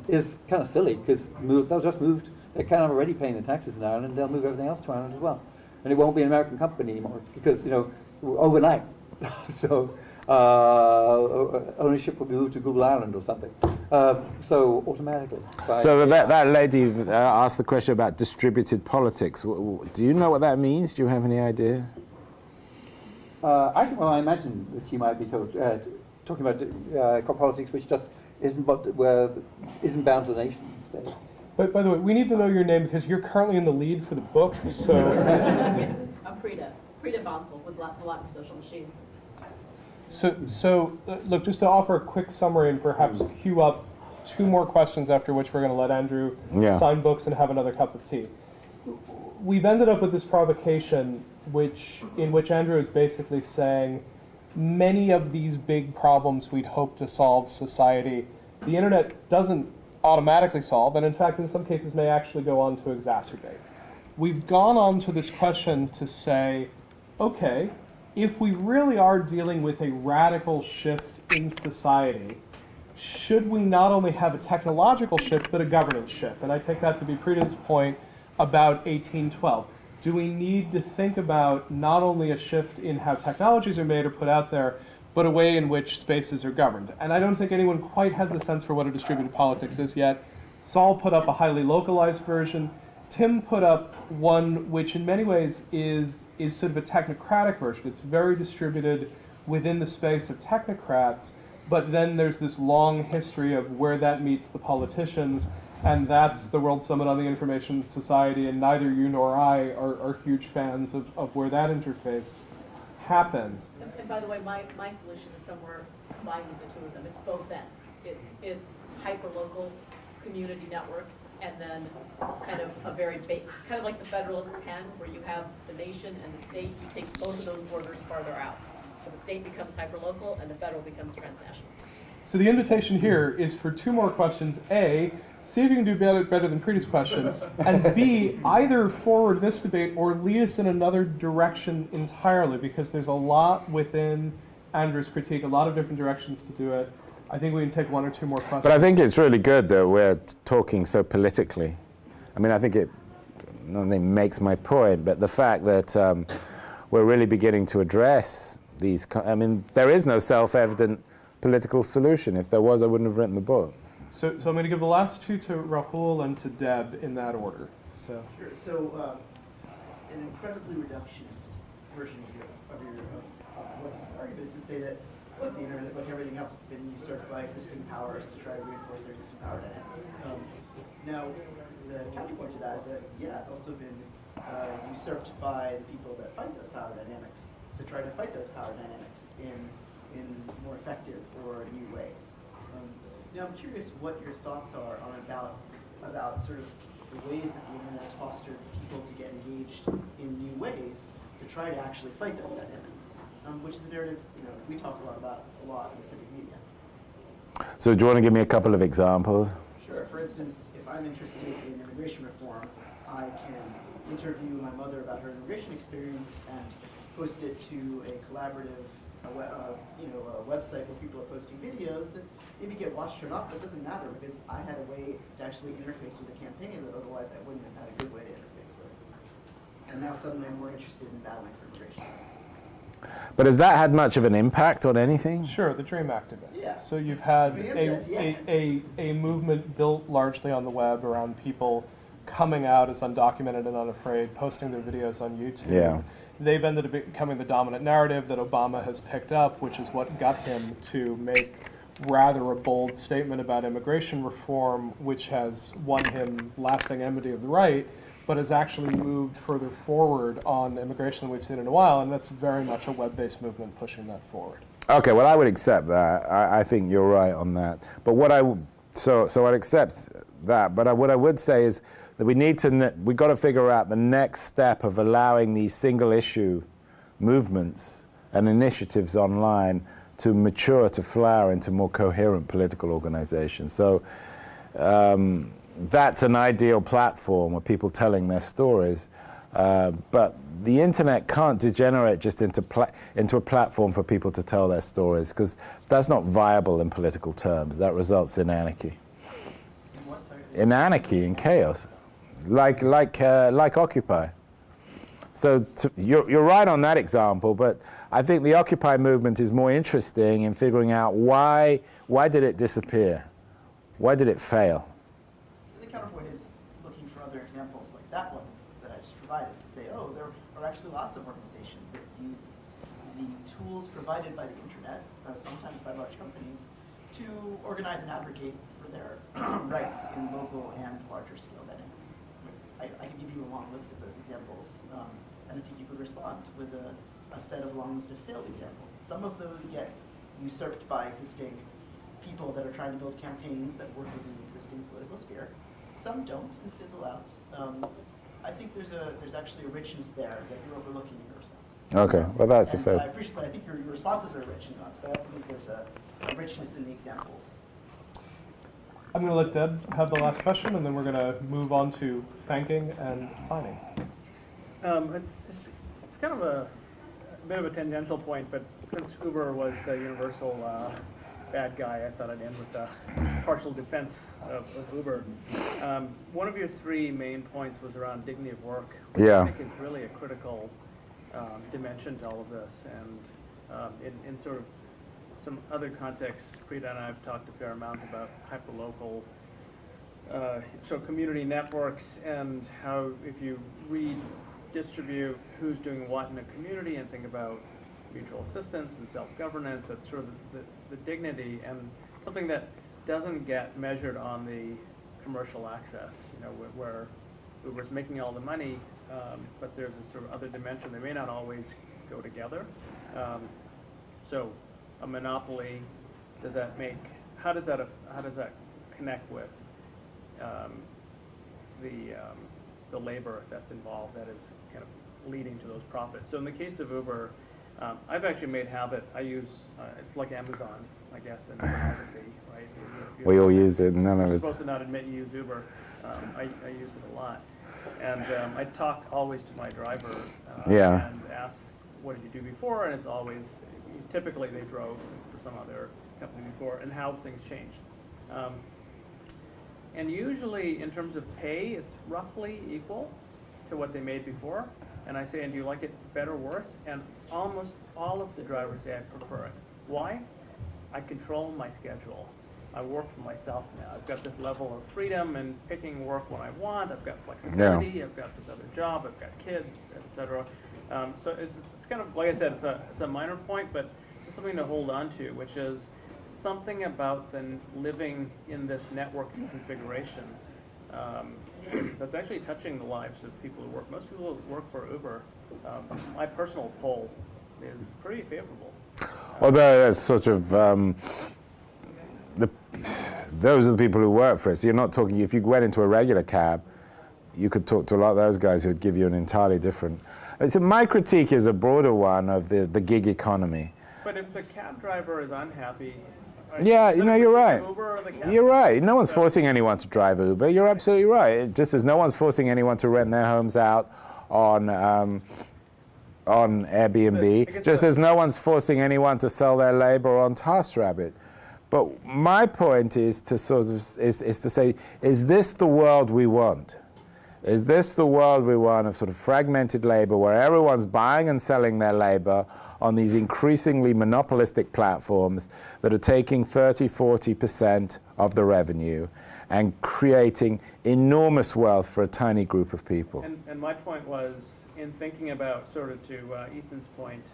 is kind of silly because they'll just move, they're kind of already paying the taxes in Ireland, they'll move everything else to Ireland as well. And it won't be an American company anymore because, you know, overnight. [LAUGHS] so uh, ownership will be moved to Google Ireland or something. Um, so automatically. So that, that lady uh, asked the question about distributed politics. W- w- Do you know what that means? Do you have any idea? Uh, I, well, I imagine that she might be talk, uh, talking about uh, politics, which just isn't but where isn't bound to the nation state. But by the way, we need to know your name because you're currently in the lead for the book. So [LAUGHS] I'm Preeta, Preeta Bansal with Lot, the Lot for Social Machines. So, so uh, look, just to offer a quick summary and perhaps queue up two more questions after which we're going to let Andrew Yeah. sign books and have another cup of tea. We've ended up with this provocation, which in which Andrew is basically saying many of these big problems we'd hope to solve society, the internet doesn't automatically solve, and in fact, in some cases, may actually go on to exacerbate. We've gone on to this question to say, okay, if we really are dealing with a radical shift in society, should we not only have a technological shift, but a governance shift? And I take that to be Preeta's point about 1812. Do we need to think about not only a shift in how technologies are made or put out there, but a way in which spaces are governed? And I don't think anyone quite has the sense for what a distributed politics is yet. Saul put up a highly localized version. Tim put up one which in many ways is, is sort of a technocratic version. It's very distributed within the space of technocrats, but then there's this long history of where that meets the politicians, and that's the World Summit on the Information Society, and neither you nor I are, are huge fans of, of where that interface happens. And, and by the way, my, my solution is somewhere combining the two of them. It's both ends. It's, it's hyper-local community networks and then kind of a very kind of like the Federalist Ten, where you have the nation and the state, you take both of those borders farther out. So the state becomes hyper-local and the federal becomes transnational. So the invitation here is for two more questions. A, see if you can do better, better than previous question. And B, either forward this debate or lead us in another direction entirely, because there's a lot within Andrew's critique, a lot of different directions to do it. I think we can take one or two more questions. But I think it's really good that we're talking so politically. I mean, I think it not only makes my point, but the fact that um, we're really beginning to address these. I mean, there is no self-evident political solution. If there was, I wouldn't have written the book. So, so I'm going to give the last two to Rahul and to Deb in that order. So, Sure. So, um, an incredibly reductionist version of your, of your, of, of what this argument is to say that, look, the internet is like everything else. It's been usurped by existing powers to try to reinforce their existing power dynamics. Um, now, the counterpoint to that is that, yeah, it's also been uh, usurped by the people that fight those power dynamics to try to fight those power dynamics in, in more effective or new ways. Um, now, I'm curious what your thoughts are on about, about sort of the ways that the internet has fostered people to get engaged in new ways to try to actually fight those dynamics, um, which is a narrative you know we talk a lot about a lot in the civic media. So, do you want to give me a couple of examples? Sure. For instance, if I'm interested in immigration reform, I can interview my mother about her immigration experience and post it to a collaborative, uh, you know, a website where people are posting videos that maybe get watched or not, but it doesn't matter because I had a way to actually interface with a campaign that otherwise I wouldn't have had a good way to interface with. And now suddenly I'm more interested in battling for immigration. But has that had much of an impact on anything? sure, the dream activists. Yeah. So you've had a, answer is a, a, a movement built largely on the web around people coming out as undocumented and unafraid, posting their videos on YouTube. Yeah. They've ended up becoming the dominant narrative that Obama has picked up, which is what got him to make rather a bold statement about immigration reform, which has won him lasting enmity of the right, but has actually moved further forward on immigration than we've seen in a while, and that's very much a web-based movement pushing that forward. Okay, well, I would accept that. I, I think you're right on that. But what I so so I'd accept that. But I, what I would say is that we need to ne- we got to figure out the next step of allowing these single issue movements and initiatives online to mature to flower into more coherent political organizations. So. Um, that's an ideal platform of people telling their stories. Uh, but the internet can't degenerate just into, into a platform for people to tell their stories because that's not viable in political terms. That results in anarchy. What. In anarchy and chaos, like, like, uh, like Occupy. So to, you're, you're right on that example, but I think the Occupy movement is more interesting in figuring out why, why did it disappear? Why did it fail? The counterpoint is looking for other examples like that one that I just provided to say, oh, there are actually lots of organizations that use the tools provided by the internet, uh, sometimes by large companies, to organize and advocate for their [CLEARS THROAT] rights in local and larger scale dynamics. I, I can give you a long list of those examples, um, and I think you could respond with a, a set of long list of failed examples. Some of those get usurped by existing people that are trying to build campaigns that work within the existing political sphere. Some don't and fizzle out. Um, I think there's a there's actually a richness there that you're overlooking in your response. Okay, well that's a And fair. I appreciate that. I think your, your responses are rich and nuanced, but I also think there's a, a richness in the examples. I'm going to let Deb have the last question, and then we're going to move on to thanking and signing. Um, it's, it's kind of a, a bit of a tangential point, but since Uber was the universal uh, bad guy, I thought I'd end with a partial defense of, of Uber. Um, one of your three main points was around dignity of work, which Yeah. I think is really a critical um, dimension to all of this. And um, in, in sort of some other contexts, Preeta and I have talked a fair amount about hyperlocal uh, so community networks and how if you redistribute who's doing what in a community and think about mutual assistance and self-governance, that's sort of the, the, the dignity and something that doesn't get measured on the commercial access, you know, where, where Uber's making all the money, um, but there's a sort of other dimension. They may not always go together. Um, so a monopoly, does that make, how does that, how does that connect with um, the, um, the labor that's involved that is kind of leading to those profits. So in the case of Uber, um, I've actually made habit, I use, uh, it's like Amazon, I guess, in pornography, right? You- you- We all use it, none of You're it's. supposed to not admit you use Uber. Um, I, I use it a lot. And um, I talk always to my driver. uh, Yeah. And ask, what did you do before? And it's always, typically they drove for some other company before, and how things changed. Um, and usually, in terms of pay, it's roughly equal to what they made before. And I say, and do you like it better or worse? And almost all of the drivers say I prefer it. Why? I control my schedule. I work for myself now. I've got this level of freedom and picking work when I want. I've got flexibility. I've got this other job. I've got kids, etc. Um, so it's, it's kind of like I said, it's a it's a minor point, but just something to hold on to, which is something about then living in this network configuration um, [CLEARS THROAT] that's actually touching the lives of people who work. Most people who work for Uber, um, my personal poll is pretty favorable. Although that's sort of um, those are the people who work for us. You're not talking. If you went into a regular cab, you could talk to a lot of those guys who would give you an entirely different. It's a, my critique is a broader one of the, the gig economy. But if the cab driver is unhappy, Yeah, you know, you're right. Uber or the cab You're right. No one's forcing anyone to drive Uber. You're absolutely right. It- Just as no one's forcing anyone to rent their homes out on um, on Airbnb, just as no one's forcing anyone to sell their labor on TaskRabbit. But my point is to sort of is, is to say, is this the world we want? Is this the world we want of sort of fragmented labor where everyone's buying and selling their labor on these increasingly monopolistic platforms that are taking 30, 40% of the revenue and creating enormous wealth for a tiny group of people? And, and my point was, in thinking about, sort of to uh, Ethan's point,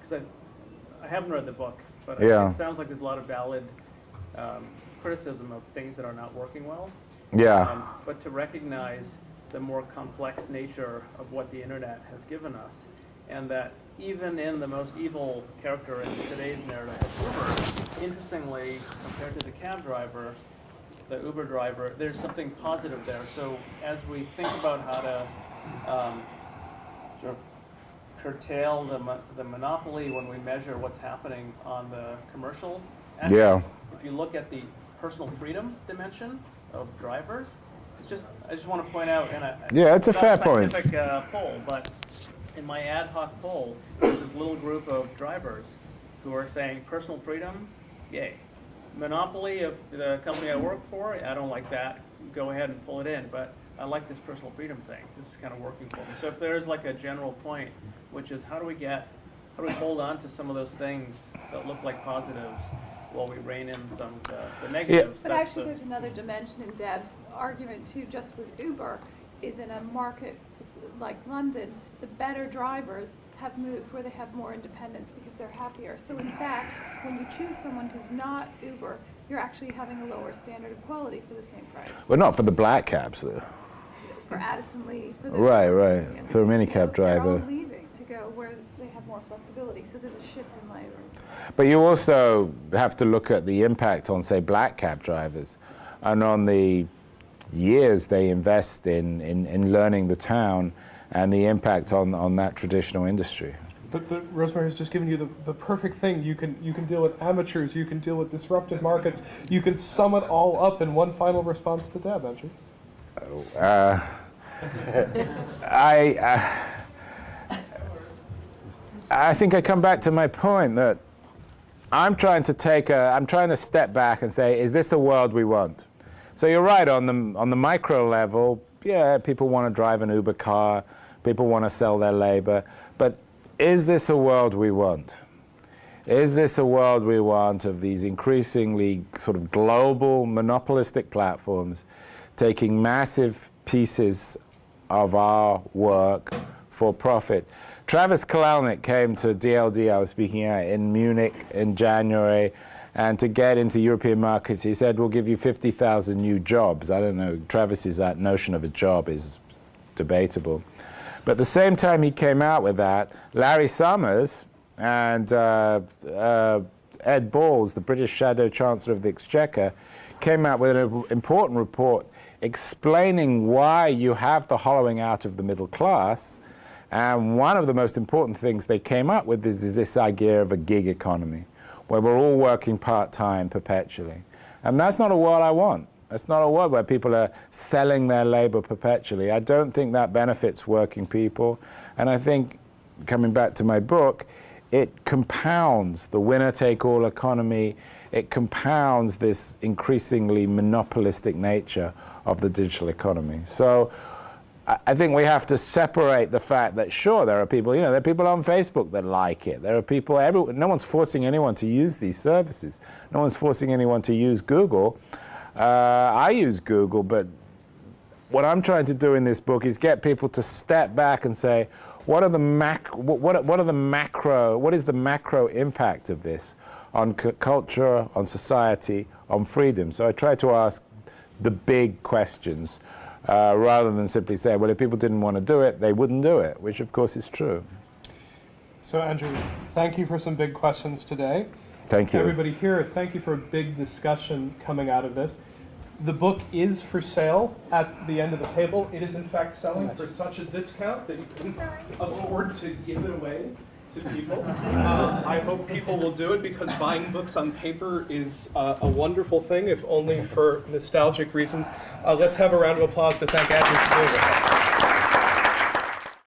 because I, I haven't read the book, but Yeah. it sounds like there's a lot of valid um, criticism of things that are not working well. Yeah. Um, But to recognize the more complex nature of what the internet has given us, and that even in the most evil character in today's narrative of Uber, interestingly, compared to the cab driver, the Uber driver, there's something positive there. So as we think about how to um, sort of curtail the, mo- the monopoly when we measure what's happening on the commercial Yeah. If you look at the personal freedom dimension of drivers, it's just, I just want to point out, and I. Yeah, it's a not fair point. Uh, poll, but in my ad hoc poll, there's this little group of drivers who are saying personal freedom, yay. Monopoly of the company I work for, I don't like that, go ahead and pull it in, but I like this personal freedom thing, this is kind of working for me. So if there's like a general point, which is how do we get, how do we hold on to some of those things that look like positives while we rein in some of the- the negatives? But That's actually, the- there's another dimension in Deb's argument too, just with Uber, is in a market s- like London, the better drivers have moved where they have more independence because they're happier. So in fact, when you choose someone who's not Uber, you're actually having a lower standard of quality for the same price. Well, not for the black cabs, though. For Addison Lee, for the. Right, right. For a minicab They're all driver. leaving to go where they have more flexibility, so there's a shift in labor. But you also have to look at the impact on, say, black cab drivers and on the years they invest in, in, in learning the town and the impact on, on that traditional industry. But, but Rosemary's just given you the, the perfect thing. You can you can deal with amateurs, you can deal with disrupted markets, you can sum it all up in one final response to Deb, Andrew. Uh, [LAUGHS] I, uh, I think I come back to my point that I'm trying to take a, I'm trying to step back and say, is this a world we want? So you're right on the on the micro level. Yeah, people want to drive an Uber car, people want to sell their labor, but is this a world we want? Is this a world we want of these increasingly sort of global monopolistic platforms taking massive pieces of our work for profit? Travis Kalanick came to DLD, I was speaking at, in Munich in January, and to get into European markets, he said, we'll give you 50,000 new jobs. I don't know, Travis's that notion of a job is debatable. But the same time he came out with that, Larry Summers and uh, uh, Ed Balls, the British Shadow Chancellor of the Exchequer, came out with an important report explaining why you have the hollowing out of the middle class. And one of the most important things they came up with is, is this idea of a gig economy, where we're all working part-time perpetually. And that's not a world I want. That's not a world where people are selling their labor perpetually. I don't think that benefits working people. And I think, coming back to my book, it compounds the winner-take-all economy. It compounds this increasingly monopolistic nature of the digital economy. So I think we have to separate the fact that, sure, there are people, you know, there are people on Facebook that like it. There are people, every, no one's forcing anyone to use these services. No one's forcing anyone to use Google. Uh, I use Google, but what I'm trying to do in this book is get people to step back and say, what are the mac what, what are the macro what is the macro impact of this on cu culture, on society, on freedom? So I try to ask the big questions uh, rather than simply say, well, if people didn't want to do it, they wouldn't do it, which of course is true. So Andrew, thank you for some big questions today. Thank you. Everybody here, thank you for a big discussion coming out of this. The book is for sale at the end of the table. It is in fact selling for such a discount that you couldn't afford to give it away to people. Um, I hope people will do it because buying books on paper is uh, a wonderful thing, if only for nostalgic reasons. Uh, let's have a round of applause to thank Andrew for doing it.